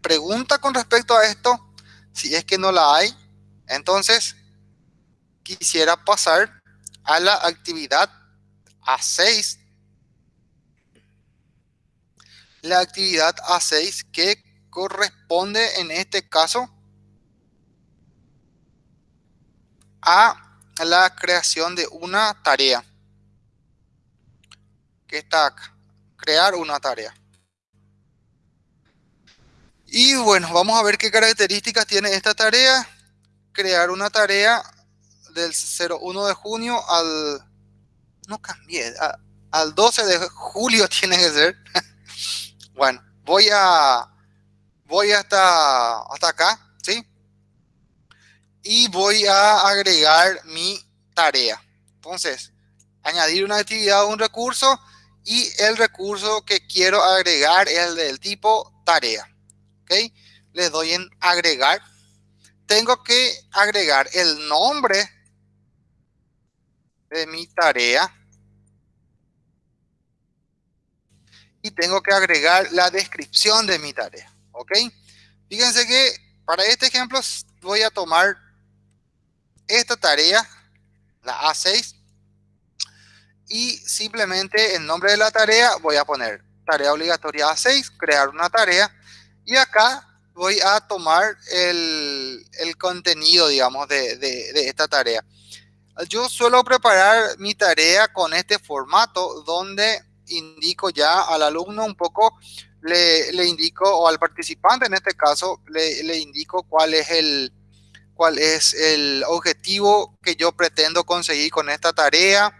pregunta con respecto a esto. Si es que no la hay, entonces, quisiera pasar a la actividad A6. La actividad A6 que corresponde en este caso a la creación de una tarea. Que está acá. Crear una tarea. Y bueno, vamos a ver qué características tiene esta tarea crear una tarea del 01 de junio al... No cambié, al 12 de julio [LAUGHS] tiene que ser. [LAUGHS] bueno, voy a... Voy hasta, hasta acá, ¿sí? Y voy a agregar mi tarea. Entonces, añadir una actividad o un recurso y el recurso que quiero agregar es el del tipo tarea. ¿Ok? Le doy en agregar tengo que agregar el nombre de mi tarea y tengo que agregar la descripción de mi tarea. ¿Ok? Fíjense que para este ejemplo voy a tomar esta tarea, la A6, y simplemente el nombre de la tarea voy a poner tarea obligatoria A6, crear una tarea, y acá voy a tomar el, contenido, digamos, de, esta tarea. Yo suelo preparar mi tarea con este formato donde indico ya al alumno un poco, le, indico, o al participante en este caso, le, indico cuál es el cuál es el objetivo que yo pretendo conseguir con esta tarea,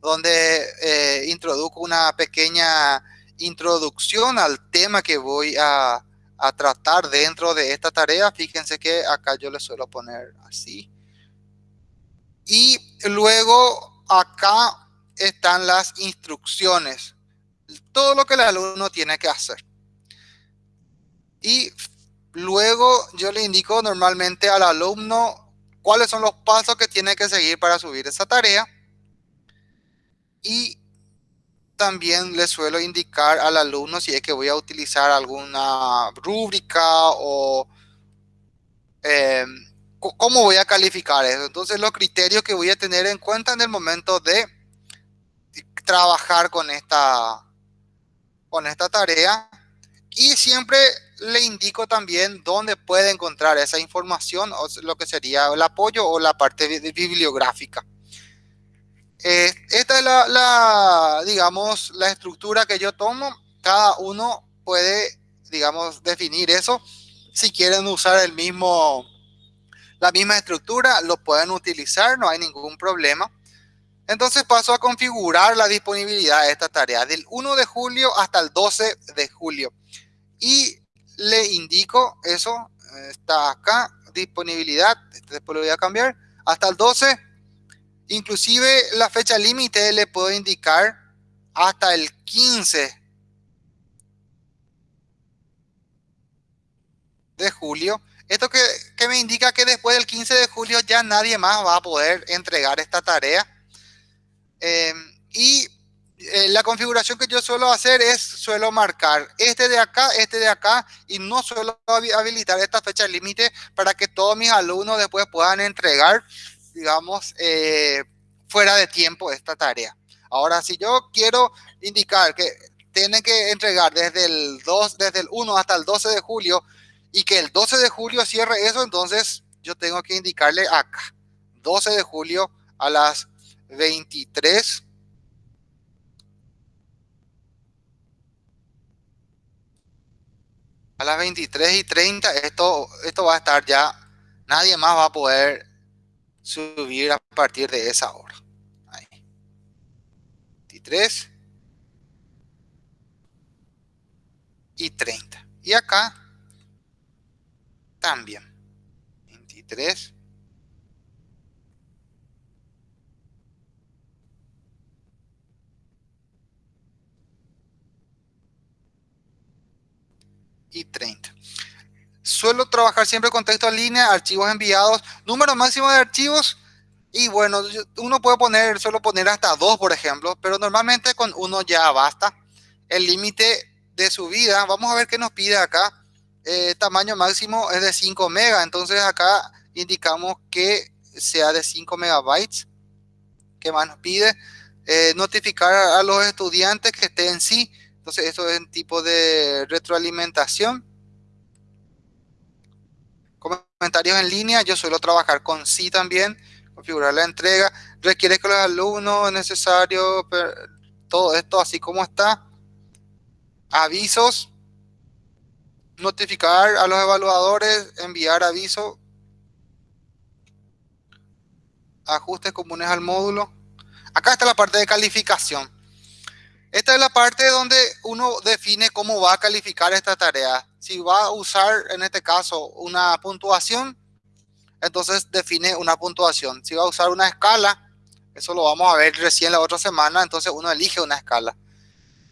donde eh, introduzco una pequeña introducción al tema que voy a, a tratar dentro de esta tarea. Fíjense que acá yo le suelo poner así. Y luego acá están las instrucciones. todo lo que el alumno tiene que hacer. Y luego yo le indico normalmente al alumno cuáles son los pasos que tiene que seguir para subir esa tarea. Y también le suelo indicar al alumno si es que voy a utilizar alguna rúbrica o eh, cómo voy a calificar eso. Entonces los criterios que voy a tener en cuenta en el momento de trabajar con esta, con esta tarea. Y siempre le indico también dónde puede encontrar esa información, o lo que sería el apoyo o la parte bibliográfica. Eh, esta es la, digamos, la estructura que yo tomo. Cada uno puede, digamos, definir eso. Si quieren usar el mismo, la misma estructura, lo pueden utilizar, no hay ningún problema. Entonces paso a configurar la disponibilidad de esta tarea del 1 de julio hasta el 12 de julio. Y le indico eso, está acá, disponibilidad, después lo voy a cambiar, hasta el 12. Inclusive la fecha límite le puedo indicar hasta el 15 de julio. Esto que, me indica que después del 15 de julio ya nadie más va a poder entregar esta tarea Em, y eh, la configuración que yo suelo hacer es, suelo marcar este de acá, este de acá, y no suelo habilitar esta fecha límite para que todos mis alumnos después puedan entregar, digamos, eh, fuera de tiempo esta tarea. Ahora, si yo quiero indicar que tienen que entregar desde el 2, desde el 1 hasta el 12 de julio, y que el 12 de julio cierre eso, entonces yo tengo que indicarle acá, 12 de julio a las 23. A las 23 y 30 esto, esto va a estar ya, nadie más va a poder subir a partir de esa hora. Ahí. 23 y 30. Y acá también. 23 y 30. Suelo trabajar siempre con texto en línea, archivos enviados, número máximo de archivos. Y bueno, uno puede poner, solo poner hasta dos, por ejemplo, pero normalmente con uno ya basta. El límite de subida, vamos a ver qué nos pide acá. Eh, tamaño máximo es de 5 megas, entonces acá indicamos que sea de 5 megabytes. ¿Qué más nos pide? Eh, notificar a los estudiantes que estén sí entonces, esto es un tipo de retroalimentación. Comentarios en línea, yo suelo trabajar con sí también, configurar la entrega. Requiere que los alumnos es necesario, todo esto así como está. Avisos, notificar a los evaluadores, enviar aviso, ajustes comunes al módulo. Acá está la parte de calificación. Esta es la parte donde uno define cómo va a calificar esta tarea. Si va a usar, en este caso, una puntuación, entonces define una puntuación. Si va a usar una escala, eso lo vamos a ver recién la otra semana, entonces uno elige una escala.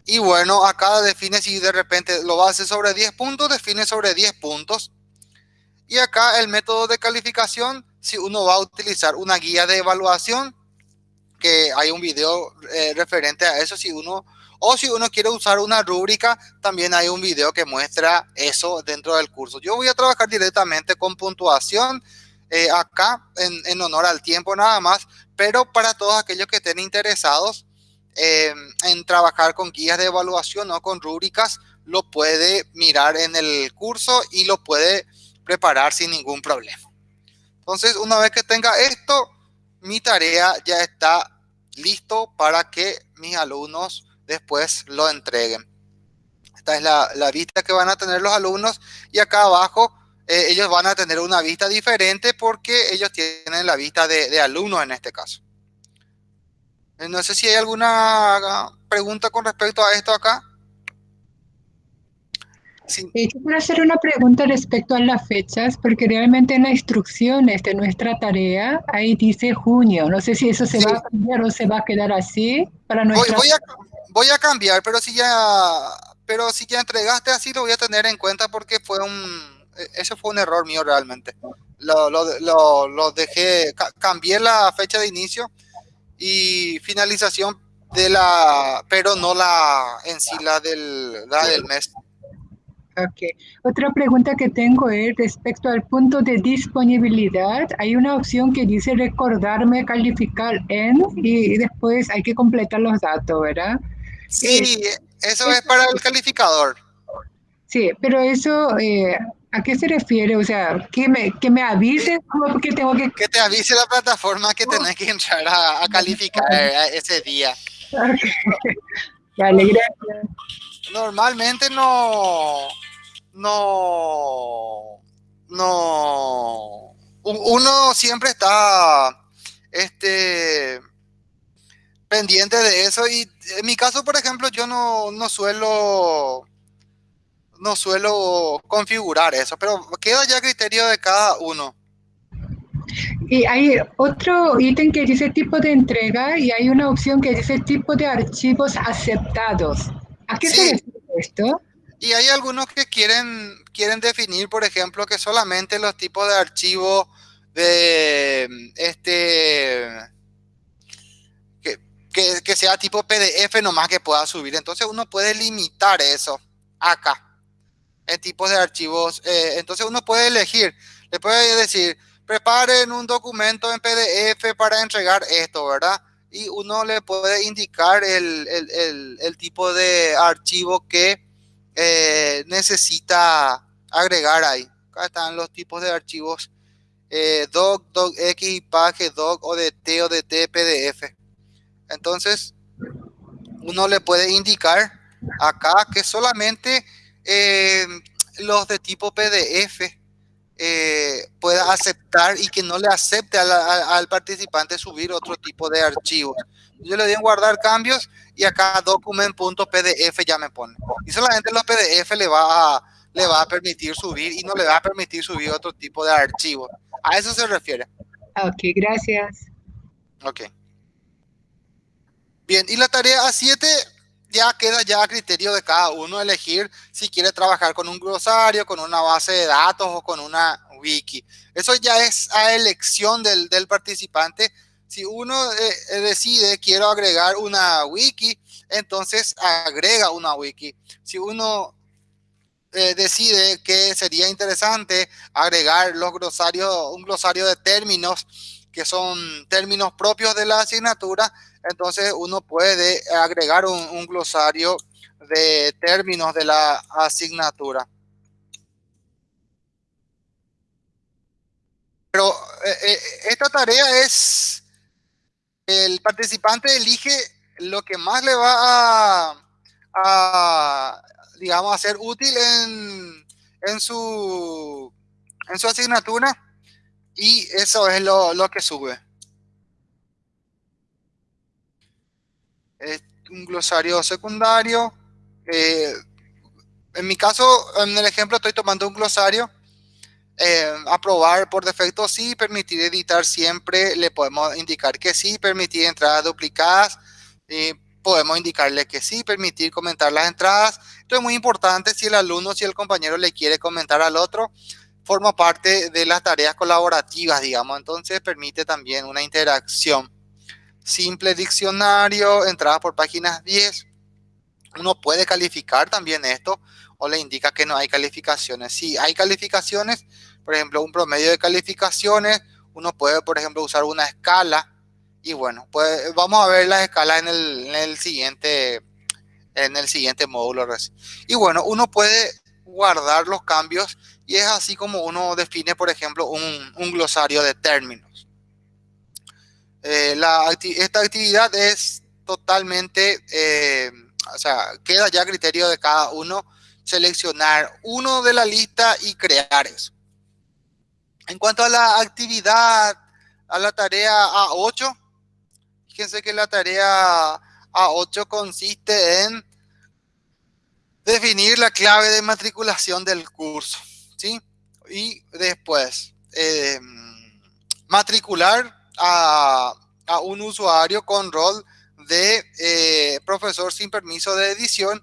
Y bueno, acá define si de repente lo va a hacer sobre 10 puntos, define sobre 10 puntos. Y acá el método de calificación, si uno va a utilizar una guía de evaluación, que hay un video eh, referente a eso si uno o si uno quiere usar una rúbrica, también hay un video que muestra eso dentro del curso. Yo voy a trabajar directamente con puntuación eh, acá en, honor al tiempo nada más, pero para todos aquellos que estén interesados eh, en trabajar con guías de evaluación o con rúbricas, lo puede mirar en el curso y lo puede preparar sin ningún problema. Entonces, una vez que tenga esto, mi tarea ya está listo para que mis alumnos después lo entreguen. Esta es la, vista que van a tener los alumnos y acá abajo eh, ellos van a tener una vista diferente porque ellos tienen la vista de, alumnos en este caso. Eh, no sé si hay alguna pregunta con respecto a esto acá. Eh, quiero hacer una pregunta respecto a las fechas, porque realmente en las instrucciones de nuestra tarea, ahí dice junio. No sé si eso se va a cambiar o se va a quedar así para nuestra... Voy, a, voy a cambiar, pero si ya pero si ya entregaste así lo voy a tener en cuenta porque fue un... E, eso fue un error mío realmente. Lo, lo, lo dejé, cambié la fecha de inicio y finalización de la, pero no la en sí la del, la del mes. Ok. Otra pregunta que tengo es respecto al punto de disponibilidad. Hay una opción que dice recordarme calificar en y después hay que completar los datos, ¿verdad? Sí, eso es, para el calificador. Sí, pero eso, eh, ¿a qué se refiere? O sea, que me, que me avise que tengo que... Que te avise la plataforma que tenés que entrar a, calificar ese día. [LAUGHS] Vale, gracias. Normalmente no no, no, uno siempre está, este, pendiente de eso y en mi caso, por ejemplo, yo no, no suelo, no suelo configurar eso, pero queda ya a criterio de cada uno. Y hay otro ítem que dice tipo de entrega y hay una opción que dice tipo de archivos aceptados. ¿A qué se refiere esto? Y hay algunos que quieren, quieren definir, por ejemplo, que solamente los tipos de archivos de este que, sea tipo PDF nomás que pueda subir. Entonces uno puede limitar eso acá en tipos de archivos. Eh, entonces uno puede elegir, le puede decir, preparen un documento en PDF para entregar esto, ¿verdad? Y uno le puede indicar el, el tipo de archivo que eh, necesita agregar ahí. Acá están los tipos de archivos eh, doc, docx, page, doc, odt, odt, pdf. Entonces, uno le puede indicar acá que solamente eh, los de tipo PDF pueda aceptar y que no le acepte al participante subir otro tipo de archivos. Yo le doy en guardar cambios y acá document.pdf ya me pone. Y solamente los PDF le va, a, le va a permitir subir y no le va a permitir subir otro tipo de archivo. A eso se refiere. Ok, gracias. Ok. Bien, y la tarea A7 ya queda ya a criterio de cada uno elegir si quiere trabajar con un glosario, con una base de datos o con una wiki. Eso ya es a elección del, del participante si uno eh, decide quiero agregar una wiki, entonces agrega una wiki. Si uno eh, decide que sería interesante agregar los glosarios, un glosario de términos que son términos propios de la asignatura, entonces uno puede agregar un, glosario de términos de la asignatura. Pero esta tarea es el participante elige lo que más le va a, digamos, a ser útil en, en, su, en su asignatura y eso es lo, que sube. Es un glosario secundario. Eh, en mi caso, en el ejemplo, estoy tomando un glosario eh, aprobar por defecto sí, permitir editar siempre, le podemos indicar que sí, permitir entradas duplicadas, podemos indicarle que sí, permitir comentar las entradas. Esto es muy importante si el alumno, si el compañero le quiere comentar al otro, forma parte de las tareas colaborativas, digamos, entonces permite también una interacción. Simple diccionario, entradas por páginas 10. Uno puede calificar también esto o le indica que no hay calificaciones. Si hay calificaciones, por ejemplo, un promedio de calificaciones, uno puede, por ejemplo, usar una escala y bueno, pues vamos a ver las escalas en el, siguiente en el siguiente módulo. Y bueno, uno puede guardar los cambios y es así como uno define, por ejemplo, un, glosario de términos. Eh, esta actividad es totalmente, eh, o sea, queda ya a criterio de cada uno seleccionar uno de la lista y crear eso. En cuanto a la actividad, a la tarea A8, fíjense que la tarea A8 consiste en definir la clave de matriculación del curso, ¿sí? Y después, eh, matricular a, a, un usuario con rol de eh, profesor sin permiso de edición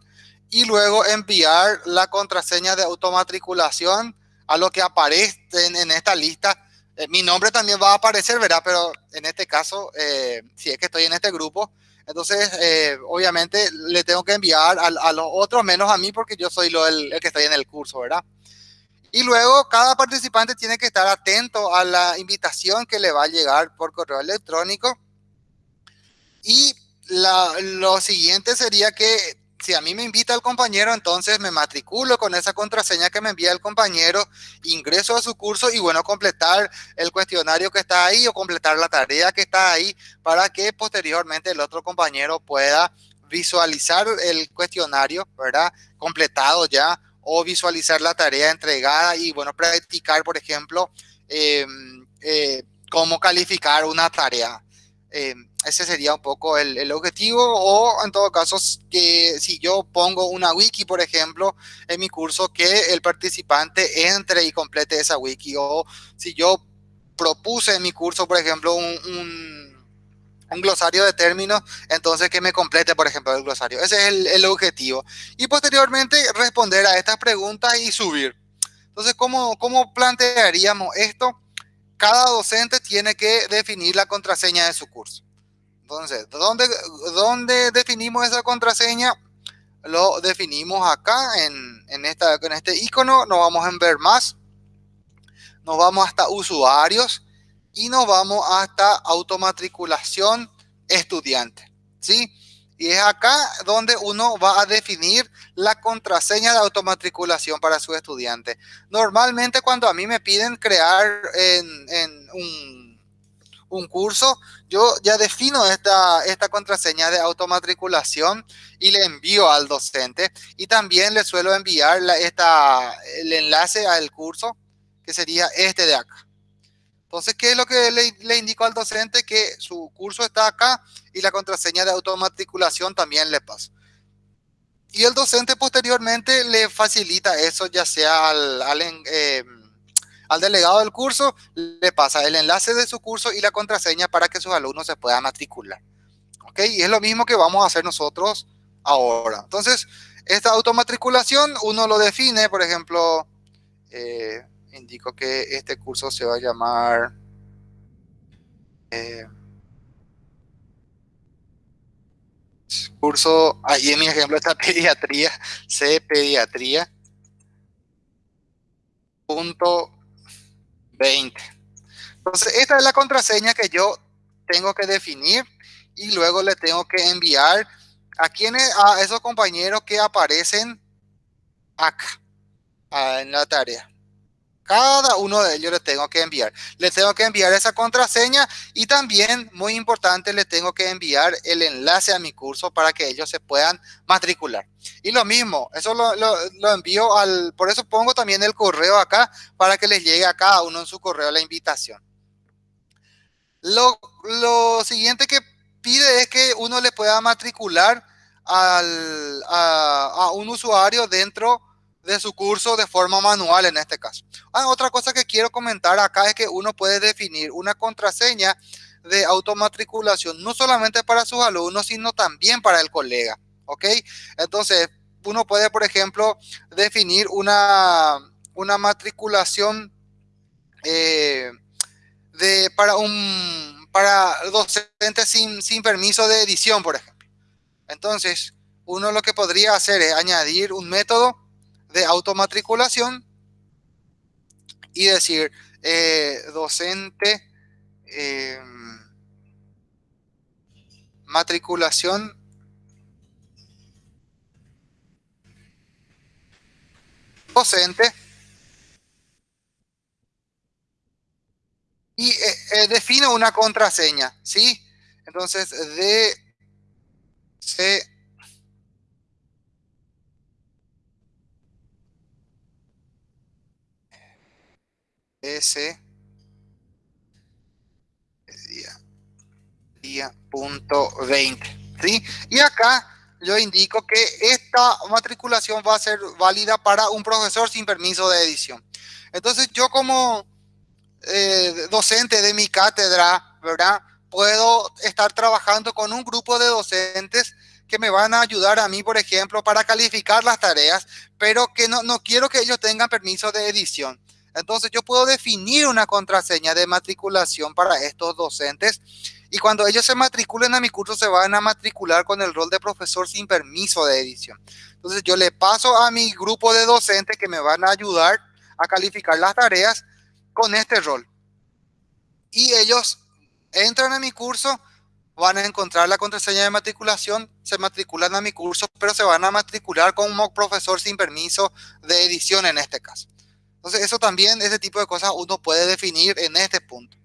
y luego enviar la contraseña de automatriculación a lo que aparece en, esta lista. Eh, mi nombre también va a aparecer, ¿verdad? Pero en este caso, eh, si es que estoy en este grupo, entonces obviamente le tengo que enviar a, los otros menos a mí porque yo soy lo, el, el que estoy en el curso, ¿verdad? Y luego cada participante tiene que estar atento a la invitación que le va a llegar por correo electrónico. Y lo siguiente sería que si a mí me invita el compañero, entonces me matriculo con esa contraseña que me envía el compañero, ingreso a su curso y bueno, completar el cuestionario que está ahí o completar la tarea que está ahí para que posteriormente el otro compañero pueda visualizar el cuestionario, ¿verdad? Completado ya o visualizar la tarea entregada y bueno, practicar, por ejemplo, em, eh, cómo calificar una tarea. Em, ese sería un poco el, objetivo o en todo caso que si yo pongo una wiki, por ejemplo, en mi curso, que el participante entre y complete esa wiki o si yo propuse en mi curso, por ejemplo, un, glosario de términos, entonces que me complete, por ejemplo, el glosario. Ese es el, el, objetivo. Y posteriormente responder a estas preguntas y subir. Entonces, ¿cómo, ¿cómo plantearíamos esto? Cada docente tiene que definir la contraseña de su curso. Entonces, ¿dónde, ¿dónde definimos esa contraseña? Lo definimos acá en, en, esta, en este icono. Nos vamos a ver más. Nos vamos hasta usuarios y nos vamos hasta automatriculación estudiante. ¿Sí? Y es acá donde uno va a definir la contraseña de automatriculación para su estudiante. Normalmente cuando a mí me piden crear en, un un curso, yo ya defino esta, esta contraseña de automatriculación y le envío al docente. Y también le suelo enviar esta, el enlace al curso, que sería este de acá. Entonces, ¿qué es lo que le, le indico al docente? Que su curso está acá y la contraseña de automatriculación también le paso. Y el docente posteriormente le facilita eso, ya sea al, al eh, al delegado del curso le pasa el enlace de su curso y la contraseña para que sus alumnos se puedan matricular. ¿Ok? Y es lo mismo que vamos a hacer nosotros ahora. Entonces, esta automatriculación uno lo define, por ejemplo, eh, indico que este curso se va a llamar... Eh, curso, ahí en mi ejemplo está [LAUGHS] pediatría, C pediatría, punto 20. Entonces, esta es la contraseña que yo tengo que definir y luego le tengo que enviar a quienes, a esos compañeros que aparecen acá en la tarea. Cada uno de ellos le tengo que enviar. Le tengo que enviar esa contraseña y también, muy importante, le tengo que enviar el enlace a mi curso para que ellos se puedan matricular. Y lo mismo, eso lo, envío al, por eso pongo también el correo acá para que les llegue a cada uno en su correo la invitación. Lo, siguiente que pide es que uno le pueda matricular al, a, a un usuario dentro de su curso de forma manual en este caso. Ah, otra cosa que quiero comentar acá es que uno puede definir una contraseña de automatriculación, no solamente para sus alumnos, sino también para el colega. ¿Ok? Entonces, uno puede, por ejemplo, definir una, una matriculación eh, de, para, un, para docentes sin, sin permiso de edición, por ejemplo. Entonces, uno lo que podría hacer es añadir un método de automatriculación y decir eh, docente eh, matriculación docente y eh, defino una contraseña, ¿sí? Entonces, de C S día, punto 20. ¿sí? Y acá yo indico que esta matriculación va a ser válida para un profesor sin permiso de edición. Entonces yo como eh, docente de mi cátedra, ¿verdad? Puedo estar trabajando con un grupo de docentes que me van a ayudar a mí, por ejemplo, para calificar las tareas, pero que no, no quiero que ellos tengan permiso de edición. Entonces yo puedo definir una contraseña de matriculación para estos docentes y cuando ellos se matriculen a mi curso se van a matricular con el rol de profesor sin permiso de edición. Entonces yo le paso a mi grupo de docentes que me van a ayudar a calificar las tareas con este rol. Y ellos entran a mi curso, van a encontrar la contraseña de matriculación, se matriculan a mi curso, pero se van a matricular como profesor sin permiso de edición en este caso. Entonces eso también, ese tipo de cosas uno puede definir en este punto.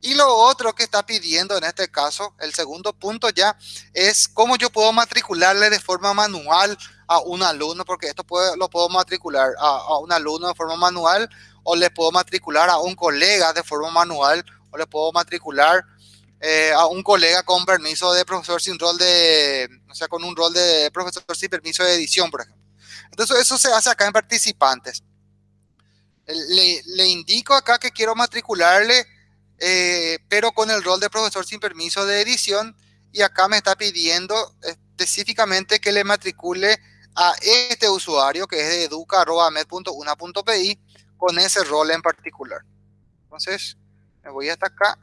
Y lo otro que está pidiendo en este caso, el segundo punto ya, es cómo yo puedo matricularle de forma manual a un alumno, porque esto lo puedo matricular a, un alumno de forma manual, o le puedo matricular a un colega de forma manual, o le puedo matricular eh, a un colega con permiso de profesor sin rol de, o sea, con un rol de profesor sin permiso de edición, por ejemplo. Entonces eso se hace acá en participantes. Le, indico acá que quiero matricularle eh, pero con el rol de profesor sin permiso de edición y acá me está pidiendo específicamente que le matricule a este usuario que es de educa.med.una.pi con ese rol en particular. Entonces, me voy hasta acá.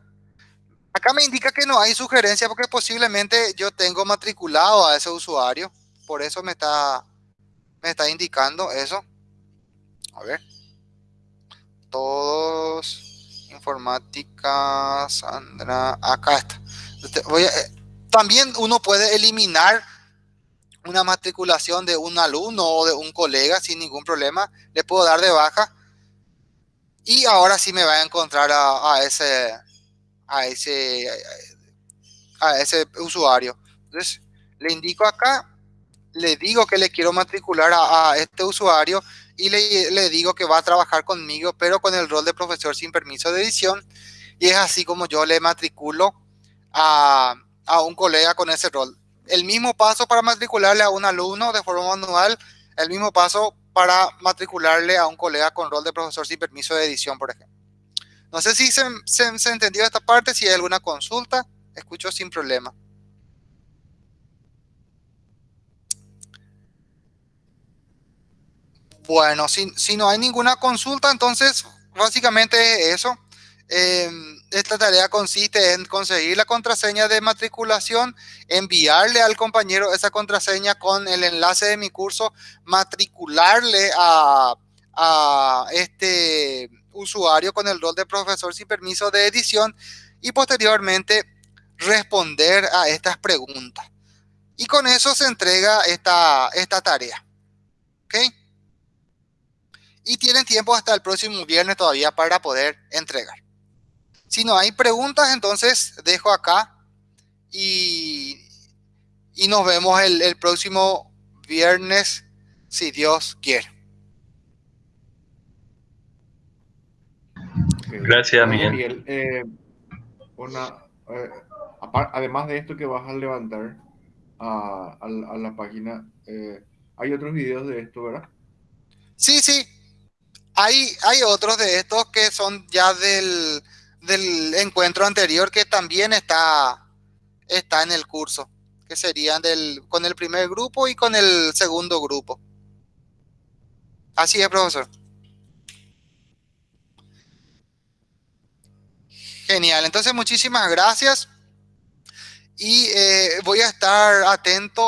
Acá me indica que no hay sugerencia porque posiblemente yo tengo matriculado a ese usuario. Por eso me está, me está indicando eso. A ver. Todos informática, Sandra, acá está. Eh, también uno puede eliminar una matriculación de un alumno o de un colega sin ningún problema. Le puedo dar de baja. Y ahora sí me va a encontrar a, ese a ese a ese usuario. Entonces, le indico acá, le digo que le quiero matricular a este usuario y le, digo que va a trabajar conmigo, pero con el rol de profesor sin permiso de edición. Y es así como yo le matriculo a, a un colega con ese rol. El mismo paso para matricularle a un alumno de forma manual, el mismo paso para matricularle a un colega con rol de profesor sin permiso de edición, por ejemplo. No sé si se, se, se entendió esta parte, si hay alguna consulta, escucho sin problema. Bueno, si, no hay ninguna consulta, entonces básicamente eso. Em, esta tarea consiste en conseguir la contraseña de matriculación, enviarle al compañero esa contraseña con el enlace de mi curso, matricularle a, este usuario con el rol de profesor sin permiso de edición y posteriormente responder a estas preguntas. Y con eso se entrega esta, esta tarea. ¿Ok? Y tienen tiempo hasta el próximo viernes todavía para poder entregar. Si no hay preguntas, entonces dejo acá y, y nos vemos el, próximo viernes, si Dios quiere. Gracias, Miguel. Eh, eh, además de esto que vas a levantar a, la página, eh, hay otros videos de esto, ¿verdad? Sí, sí, hay, otros de estos que son ya del, encuentro anterior que también está, está en el curso, que serían del, con el primer grupo y con el segundo grupo. Así es, profesor. Genial, entonces muchísimas gracias y eh, voy a estar atento